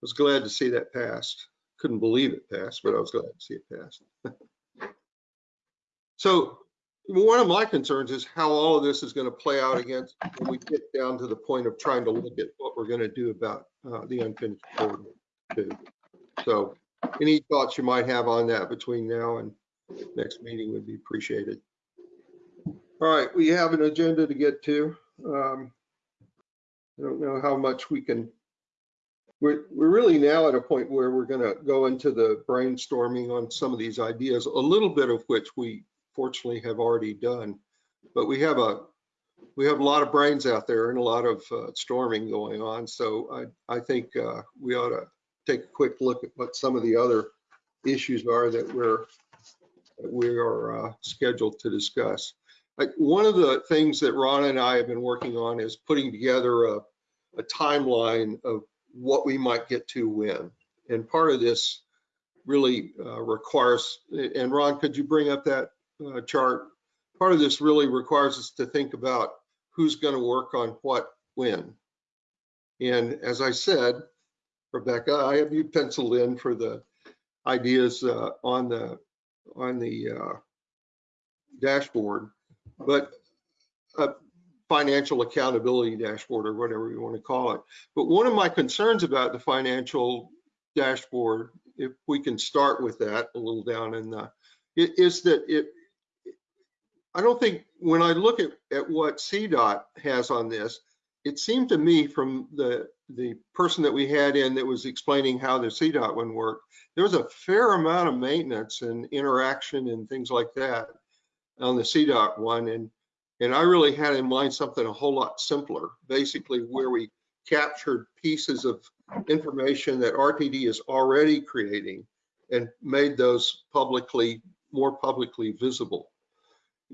was glad to see that passed. Couldn't believe it passed, but I was glad to see it passed. So one of my concerns is how all of this is going to play out against when we get down to the point of trying to look at what we're going to do about uh, the unfinished corridor too. So any thoughts you might have on that between now and next meeting would be appreciated. All right, we have an agenda to get to. Um, I don't know how much we can, we're, we're really now at a point where we're gonna go into the brainstorming on some of these ideas, a little bit of which we fortunately have already done. But we have a, we have a lot of brains out there and a lot of uh, storming going on. So I, I think uh, we ought to take a quick look at what some of the other issues are that we're, we are uh, scheduled to discuss. Like, one of the things that Ron and I have been working on is putting together a, a timeline of what we might get to when. And part of this really uh, requires, and Ron, could you bring up that uh, chart? Part of this really requires us to think about who's going to work on what when. And as I said, Rebecca, I have you penciled in for the ideas uh, on the on the uh, dashboard, but a financial accountability dashboard or whatever you want to call it. But one of my concerns about the financial dashboard, if we can start with that a little down in the, is that it, I don't think, when I look at, at what CDOT has on this, it seemed to me from the, the person that we had in that was explaining how the CDOT one worked, there was a fair amount of maintenance and interaction and things like that on the CDOT one. And, and I really had in mind something a whole lot simpler, basically where we captured pieces of information that RTD is already creating and made those publicly, more publicly visible.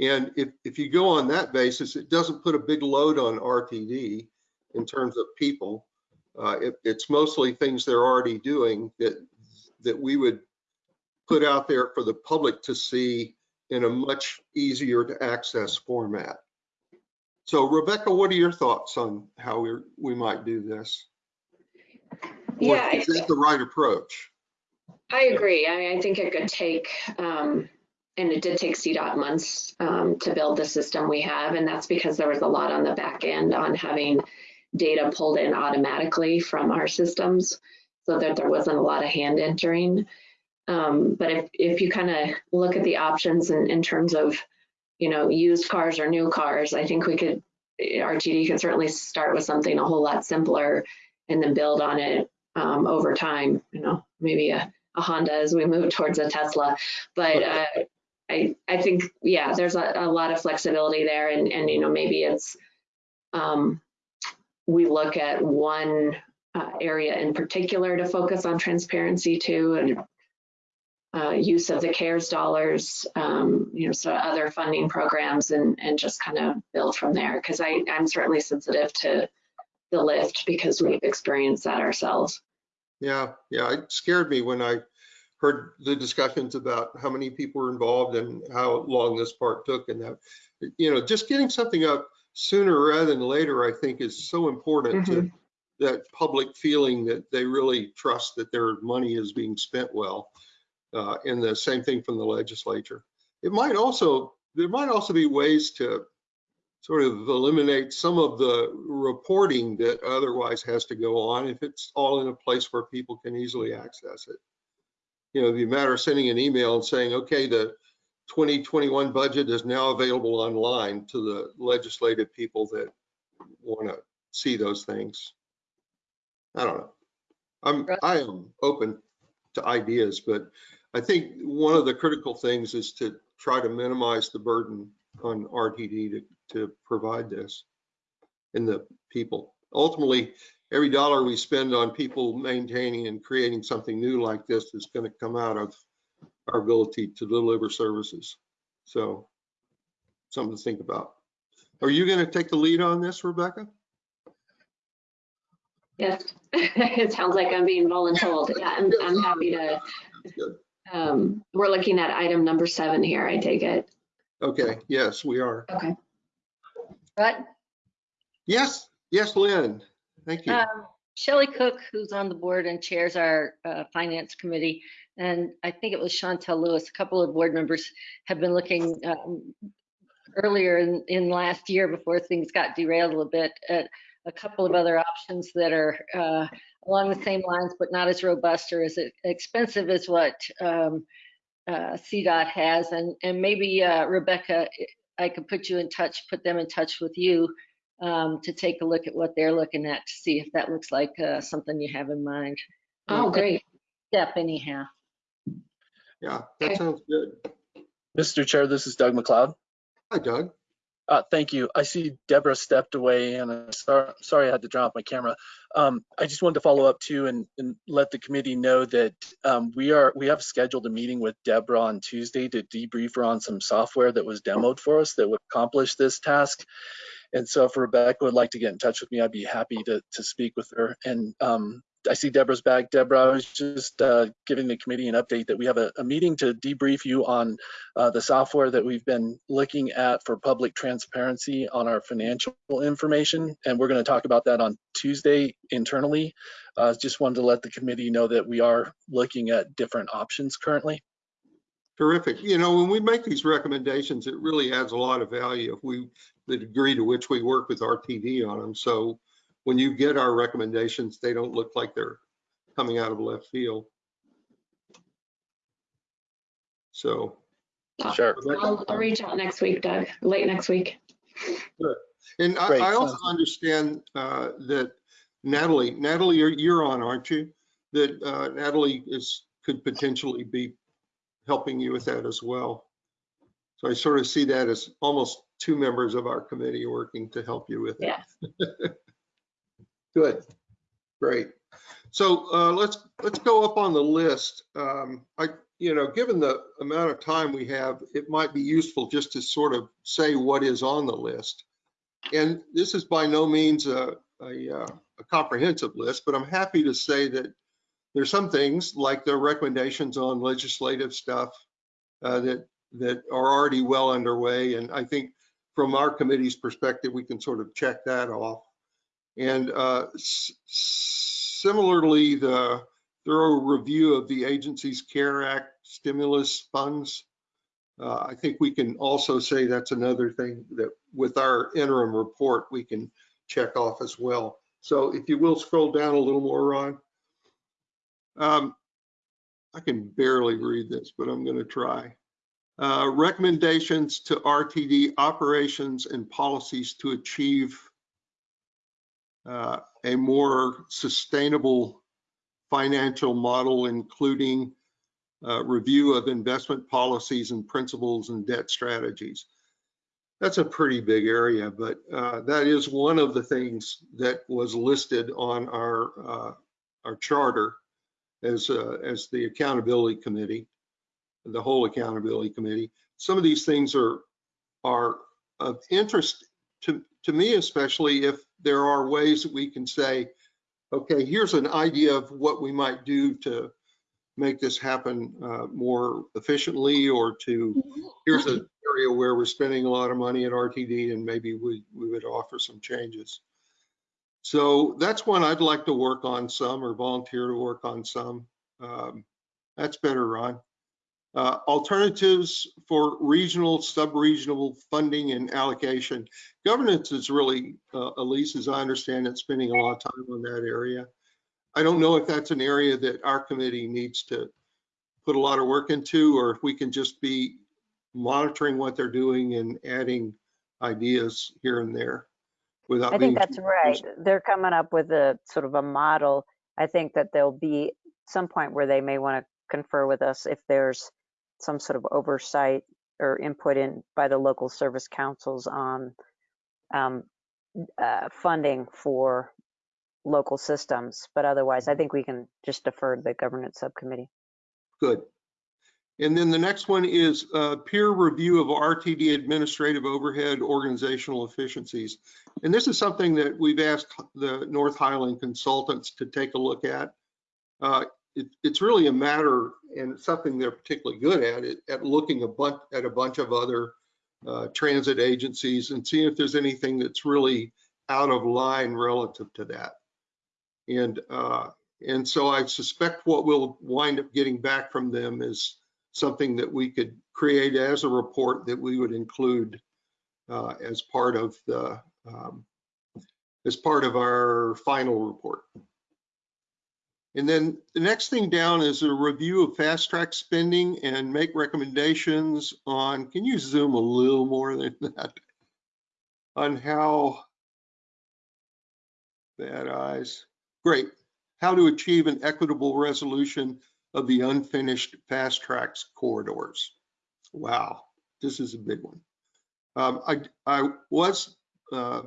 And if, if you go on that basis, it doesn't put a big load on RTD in terms of people. Uh, it, it's mostly things they're already doing that, that we would put out there for the public to see in a much easier to access format. So Rebecca, what are your thoughts on how we, we might do this? Yeah, Is that the right approach? I agree. I mean, I think it could take, um, and it did take CDOT months, um, to build the system we have. And that's because there was a lot on the back end on having data pulled in automatically from our systems so that there wasn't a lot of hand entering. Um, but if, if you kind of look at the options in, in terms of, you know, used cars or new cars, I think we could, RTD could certainly start with something a whole lot simpler and then build on it, um, over time, you know, maybe a, a Honda as we move towards a Tesla. But uh, I, I think, yeah, there's a, a lot of flexibility there and, and, you know, maybe it's, um, we look at one uh, area in particular to focus on transparency to and uh, use of the CARES dollars, um, you know, so other funding programs and, and just kind of build from there. Cause I, I'm certainly sensitive to the lift because we've experienced that ourselves. Yeah, yeah, it scared me when I heard the discussions about how many people were involved and how long this part took and that, you know, just getting something up sooner rather than later, I think is so important to that public feeling that they really trust that their money is being spent well. Uh, and the same thing from the legislature. It might also, there might also be ways to sort of eliminate some of the reporting that otherwise has to go on if it's all in a place where people can easily access it. You know, the matter of sending an email and saying, okay, the 2021 budget is now available online to the legislative people that want to see those things. I don't know. I'm, I am open to ideas, but I think one of the critical things is to try to minimize the burden on RTD to, to provide this and the people. Ultimately, every dollar we spend on people maintaining and creating something new like this is going to come out of our ability to deliver services. So something to think about. Are you going to take the lead on this, Rebecca? Yes, it sounds like I'm being voluntold. Yeah, I'm, I'm happy to. Um, we're looking at item number seven here, I take it. Okay, yes, we are. Okay. Right? Yes, yes, Lynn. Thank you. Um, Shelley Cook, who's on the board and chairs our uh, finance committee, and I think it was Shontel Lewis, a couple of board members have been looking um, earlier in, in last year before things got derailed a little bit at a couple of other options that are uh, along the same lines, but not as robust or as expensive as what um, uh, CDOT has. And, and maybe uh, Rebecca, I could put you in touch, put them in touch with you um, to take a look at what they're looking at to see if that looks like uh, something you have in mind. Oh, great. Step anyhow. Yeah, that okay. sounds good. Mr. Chair, this is Doug MacLeod. Hi, Doug. Uh, thank you. I see Deborah stepped away and I'm sorry, sorry I had to drop my camera. Um, I just wanted to follow up too and, and let the committee know that um, we are we have scheduled a meeting with Deborah on Tuesday to debrief her on some software that was demoed for us that would accomplish this task. And so if Rebecca would like to get in touch with me, I'd be happy to, to speak with her. And um, I see Deborah's back. Deborah, I was just uh, giving the committee an update that we have a, a meeting to debrief you on uh, the software that we've been looking at for public transparency on our financial information. And we're going to talk about that on Tuesday internally. Uh, just wanted to let the committee know that we are looking at different options currently. Terrific. You know, when we make these recommendations, it really adds a lot of value if we, the degree to which we work with RTD on them. So when you get our recommendations, they don't look like they're coming out of left field. So, Sure. I'll, I'll reach out next week, Doug, late next week. Good. And I, I also understand uh, that Natalie, Natalie, you're, you're on, aren't you? That uh, Natalie is, could potentially be helping you with that as well. So I sort of see that as almost two members of our committee working to help you with it. Yeah. Good, great. So uh, let's, let's go up on the list. Um, I, you know, given the amount of time we have, it might be useful just to sort of say what is on the list. And this is by no means a, a, uh, a comprehensive list, but I'm happy to say that there's some things like the recommendations on legislative stuff uh, that, that are already well underway. And I think from our committee's perspective, we can sort of check that off. And uh, similarly, the thorough review of the agency's CARE Act stimulus funds. Uh, I think we can also say that's another thing that with our interim report, we can check off as well. So if you will scroll down a little more, Ron. Um, I can barely read this, but I'm going to try. Uh, recommendations to RTD operations and policies to achieve uh, a more sustainable financial model, including uh, review of investment policies and principles and debt strategies. That's a pretty big area, but uh, that is one of the things that was listed on our uh, our charter as uh, as the accountability committee, the whole accountability committee. Some of these things are are of interest to to me, especially if there are ways that we can say, okay, here's an idea of what we might do to make this happen uh, more efficiently or to, here's an area where we're spending a lot of money at RTD and maybe we, we would offer some changes. So that's one I'd like to work on some or volunteer to work on some. Um, That's better, Ron. Uh, Alternatives for regional, sub-regional funding and allocation. Governance is really, uh, Elise, as I understand it, spending a lot of time on that area. I don't know if that's an area that our committee needs to put a lot of work into, or if we can just be monitoring what they're doing and adding ideas here and there without I think that's right. They're coming up with a sort of a model. I think that there'll be some point where they may want to confer with us if there's some sort of oversight or input in by the local service councils on um, uh, funding for local systems. But otherwise, I think we can just defer to the governance subcommittee. Good. And then the next one is uh, peer review of RTD administrative overhead organizational efficiencies. And this is something that we've asked the North Highland consultants to take a look at. Uh, it- It's really a matter, and something they're particularly good at, it- at looking a bunch, at a bunch of other uh, transit agencies and seeing if there's anything that's really out of line relative to that. And, uh, and so I suspect what we'll wind up getting back from them is something that we could create as a report that we would include uh, as part of the, um, as part of our final report. And then the next thing down is a review of fast track spending and make recommendations on, can you zoom a little more than that? On how, bad eyes, great. How to achieve an equitable resolution of the unfinished FasTracks corridors. Wow, this is a big one. Um, I, I was uh,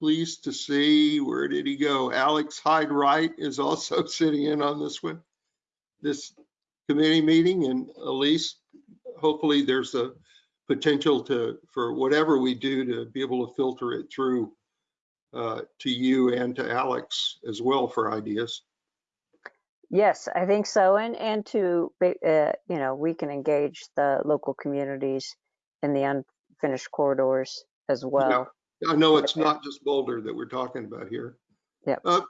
pleased to see, where did he go? Alex Hyde Wright is also sitting in on this one, this committee meeting, and Elise, hopefully there's a potential to, for whatever we do, to be able to filter it through uh, to you and to Alex as well for ideas. Yes, I think so. And, and to, uh, you know, we can engage the local communities in the unfinished corridors as well. I know it's not just Boulder that we're talking about here. Yep. Uh,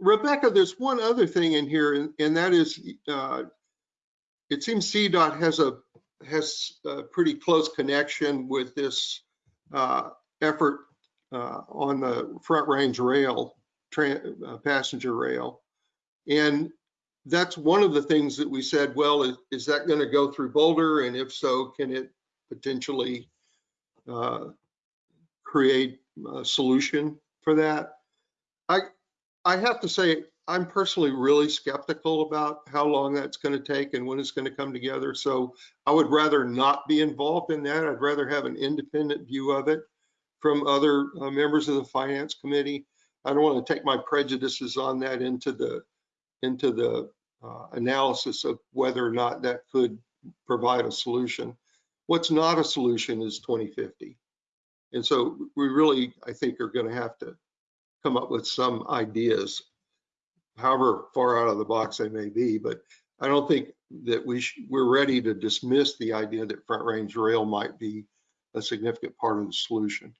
Rebecca, there's one other thing in here, and- and that is, uh, it seems CDOT has a, has a pretty close connection with this uh, effort uh, on the Front Range Rail, uh, passenger rail. And that's one of the things that we said, well, is, is that going to go through Boulder? And if so, can it potentially uh, create a solution for that. I, I have to say, I'm personally really skeptical about how long that's going to take and when it's going to come together. So I would rather not be involved in that. I'd rather have an independent view of it from other uh, members of the finance committee. I don't want to take my prejudices on that into the, into the uh, analysis of whether or not that could provide a solution. What's not a solution is 2050. And so we really, I think, are going to have to come up with some ideas, however far out of the box they may be. But I don't think that we we're ready to dismiss the idea that Front Range Rail might be a significant part of the solution.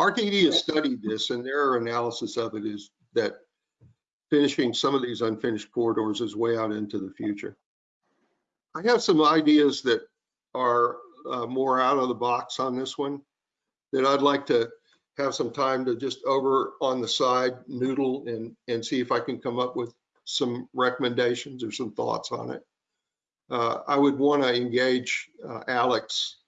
RTD has studied this, and their analysis of it is that finishing some of these unfinished corridors is way out into the future. I have some ideas that are uh, more out of the box on this one that I'd like to have some time to just over on the side noodle and, and see if I can come up with some recommendations or some thoughts on it. Uh, I would want to engage uh, Alex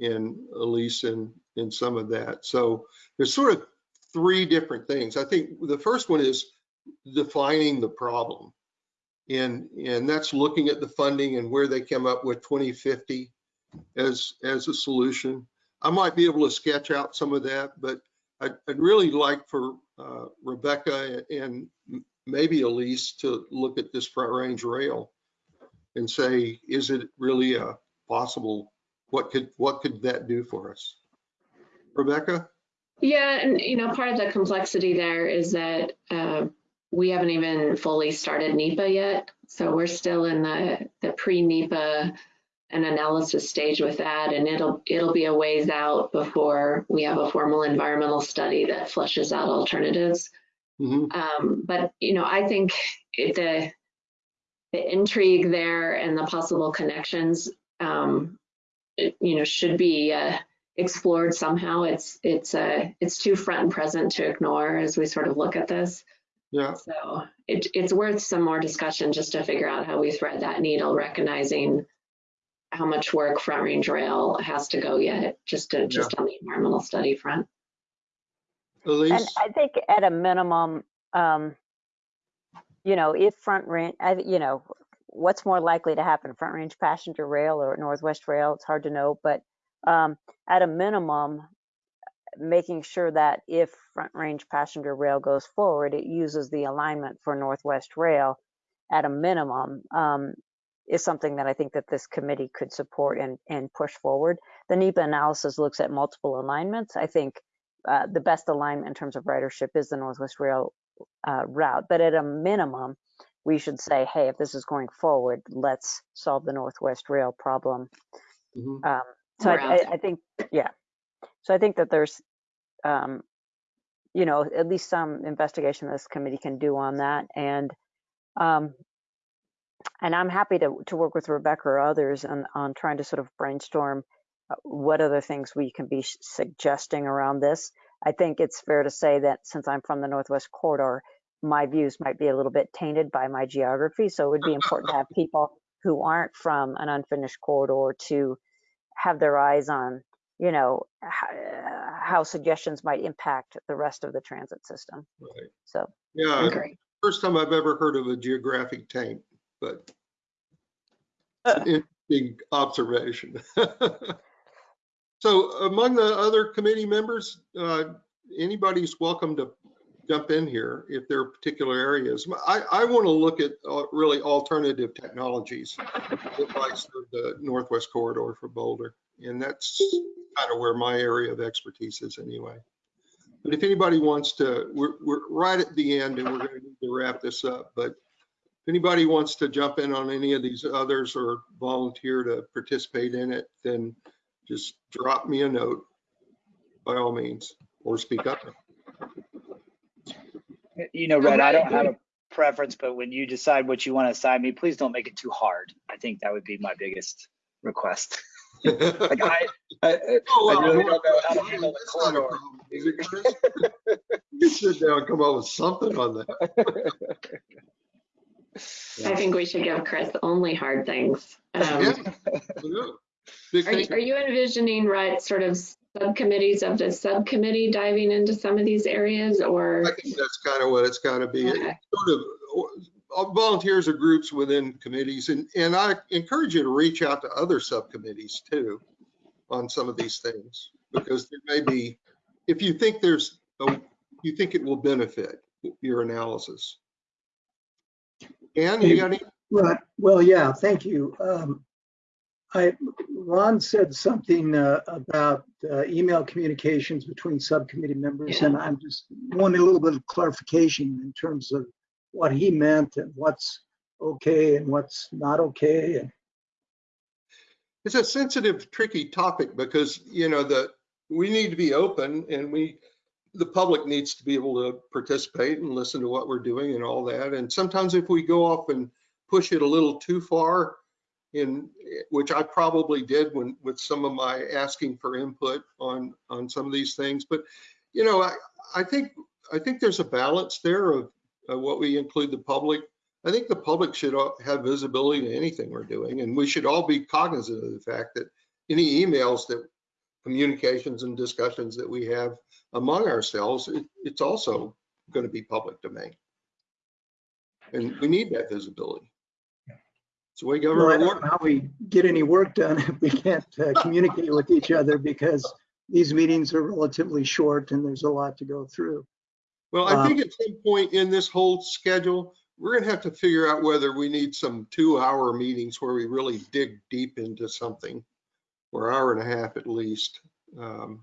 and Elise in, in some of that. So there's sort of three different things. I think the first one is defining the problem. And, and that's looking at the funding and where they came up with 2050 as, as a solution. I might be able to sketch out some of that, but I'd, I'd really like for uh, Rebecca and maybe Elise to look at this front range rail and say, is it really a possible, what could, what could that do for us? Rebecca? Yeah, and you know, part of the complexity there is that uh, we haven't even fully started NEPA yet. So we're still in the, the pre-NEPA and analysis stage with that, and it'll it'll be a ways out before we have a formal environmental study that flushes out alternatives. Mhm. Um, but you know, I think it, the the intrigue there and the possible connections, um, it, you know, should be uh, explored somehow. It's it's uh, it's too front and present to ignore as we sort of look at this. Yeah, So it, it's worth some more discussion just to figure out how we thread that needle, recognizing how much work Front Range Rail has to go yet, just to just on the environmental study front. And Elise? I think at a minimum, um, you know, if front range, you know, what's more likely to happen, front range passenger rail or Northwest Rail? It's hard to know, but um, at a minimum, making sure that if front range passenger rail goes forward, it uses the alignment for Northwest Rail at a minimum um, is something that I think that this committee could support and, and push forward. The NEPA analysis looks at multiple alignments. I think uh, the best alignment in terms of ridership is the Northwest Rail uh, route. But at a minimum, we should say, hey, if this is going forward, let's solve the Northwest Rail problem. Mhm. Um, so I, I, I think, yeah. So I think that there's, um, you know, at least some investigation this committee can do on that. And um, and I'm happy to to work with Rebecca or others on on trying to sort of brainstorm uh, what other things we can be suggesting around this. I think it's fair to say that since I'm from the Northwest Corridor, my views might be a little bit tainted by my geography. So it would be important to have people who aren't from an unfinished corridor to have their eyes on, you know, how, how suggestions might impact the rest of the transit system. Right. So Yeah, Agree. first time I've ever heard of a geographic tank but Uh. interesting observation. So among the other committee members, uh, anybody's welcome to jump in here if there are particular areas. I, I want to look at uh, really alternative technologies that the Northwest Corridor for Boulder. And that's kind of where my area of expertise is anyway. But if anybody wants to, we're, we're right at the end and we're going to need to wrap this up. But if anybody wants to jump in on any of these others or volunteer to participate in it, then just drop me a note by all means, or speak up. You know, Red, I don't have a preference, but when you decide what you want to assign me, please don't make it too hard. I think that would be my biggest request. Like I, I, Oh, I well, really don't know how to handle the that's not a corridor. it, You sit down and come up with something on that. I think we should give Chris only hard things. Um, Yeah. Yeah. Are you, are you envisioning, right, sort of subcommittees of the subcommittee diving into some of these areas or? I think that's kind of what it's got to be. Okay. Sort of uh, volunteers or groups within committees and, and I encourage you to reach out to other subcommittees too on some of these things because there may be, if you think there's, a- you think it will benefit your analysis. And you got any? Right, well, yeah, thank you. Um, I, Ron said something uh, about uh, email communications between subcommittee members, and I'm just wanting a little bit of clarification in terms of what he meant and what's okay and what's not okay. And It's a sensitive, tricky topic because, you know, the, we need to be open and we, the public needs to be able to participate and listen to what we're doing and all that. And sometimes if we go off and push it a little too far in, which I probably did when, with some of my asking for input on, on some of these things. But, you know, I, I think, I think there's a balance there of, what we include the public I think the public should have visibility to anything we're doing, and we should all be cognizant of the fact that any emails that communications and discussions that we have among ourselves, it, it's also going to be public domain. And we need that visibility. It's the way well, I government don't know how we get any work done if we can't uh, communicate with each other because these meetings are relatively short and there's a lot to go through. Well, I Um, think at some point in this whole schedule, we're gonna have to figure out whether we need some two-hour meetings where we really dig deep into something, or hour and a half at least. Um,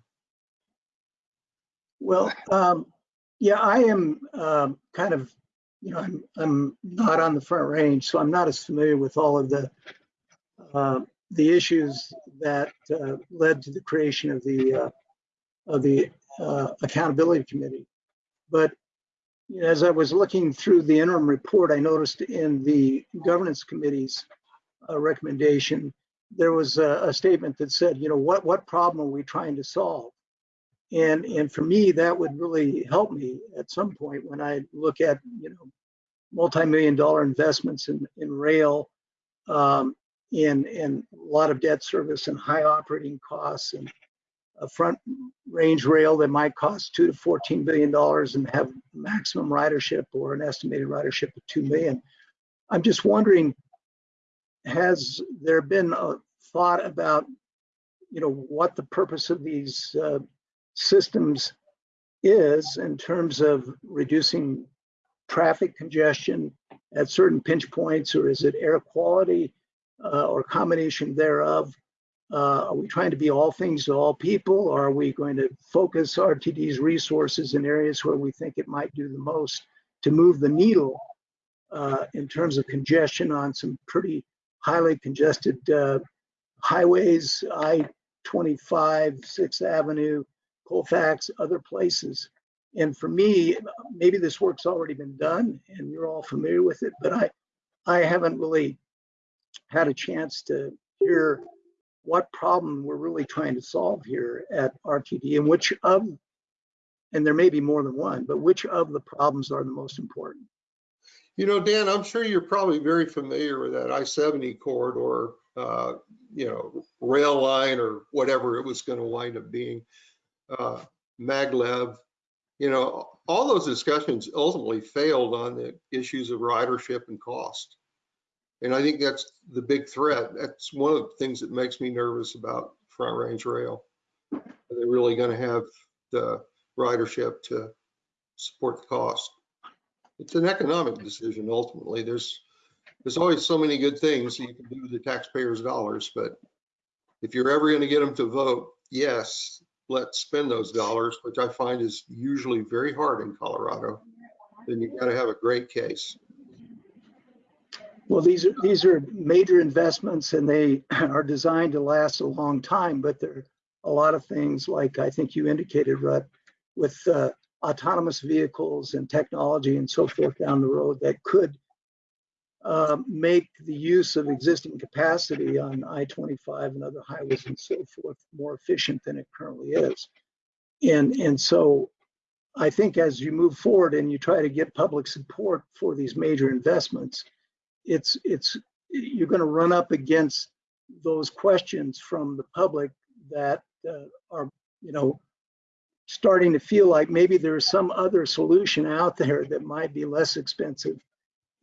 Well, um, yeah, I am, um, kind of, you know, I'm, I'm not on the front range, so I'm not as familiar with all of the, uh, the issues that, uh, led to the creation of the, uh, of the, uh, accountability committee. But as I was looking through the interim report, I noticed in the governance committee's, uh, recommendation, there was a, a statement that said, you know, what, what problem are we trying to solve? And, and for me, that would really help me at some point when I look at, you know, multi-million dollar investments in, in rail, um, in, in a lot of debt service and high operating costs and a front range rail that might cost two to 14 billion dollars and have maximum ridership or an estimated ridership of 2 million. I'm just wondering, has there been a thought about, you know, what the purpose of these uh, systems is in terms of reducing traffic congestion at certain pinch points, or is it air quality uh, or combination thereof? Uh, Are we trying to be all things to all people? Or are we going to focus RTD's resources in areas where we think it might do the most to move the needle uh, in terms of congestion on some pretty highly congested uh, highways, I-25, Sixth Avenue, Colfax, other places. And for me, maybe this work's already been done and you're all familiar with it, but I, I haven't really had a chance to hear what problem we're really trying to solve here at RTD and which of, and there may be more than one, but which of the problems are the most important? You know, Dan, I'm sure you're probably very familiar with that I-70 corridor, uh, you know, rail line or whatever it was going to wind up being, uh, maglev. You know, all those discussions ultimately failed on the issues of ridership and cost. And I think that's the big threat. That's one of the things that makes me nervous about Front Range Rail. Are they really going to have the ridership to support the cost? It's an economic decision ultimately. There's, there's always so many good things you can do with the taxpayers' dollars, but if you're ever going to get them to vote, yes, let's spend those dollars, which I find is usually very hard in Colorado, then you've got to have a great case. Well, these are, these are major investments and they are designed to last a long time, but there are a lot of things like I think you indicated, Rutt, with uh, autonomous vehicles and technology and so forth down the road that could uh, make the use of existing capacity on I-25 and other highways and so forth more efficient than it currently is. And, and so I think as you move forward and you try to get public support for these major investments, it's, it's, you're going to run up against those questions from the public that uh, are you know, starting to feel like maybe there's some other solution out there that might be less expensive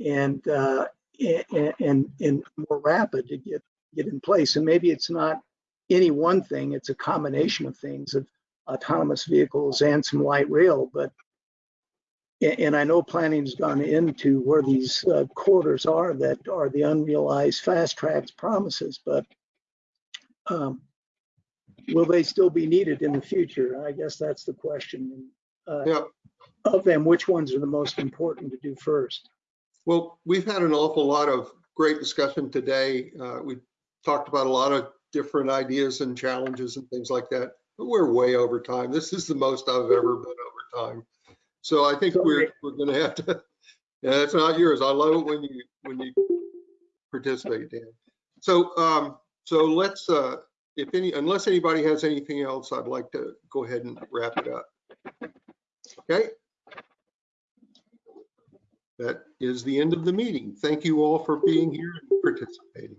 and, uh, and, and, more rapid to get, get in place. And maybe it's not any one thing, it's a combination of things of autonomous vehicles and some light rail, but and I know planning's gone into where these uh, corridors are that are the unrealized FasTracks promises, but um, will they still be needed in the future? I guess that's the question. Uh, Yeah. Of them, which ones are the most important to do first? Well, we've had an awful lot of great discussion today. Uh, We talked about a lot of different ideas and challenges and things like that. But we're way over time. This is the most I've ever been over time. So I think we're, we're gonna have to, yeah, that's not yours. I love it when you, when you participate, Dan. So, um, so let's, uh, if any, unless anybody has anything else, I'd like to go ahead and wrap it up. Okay? That is the end of the meeting. Thank you all for being here and participating.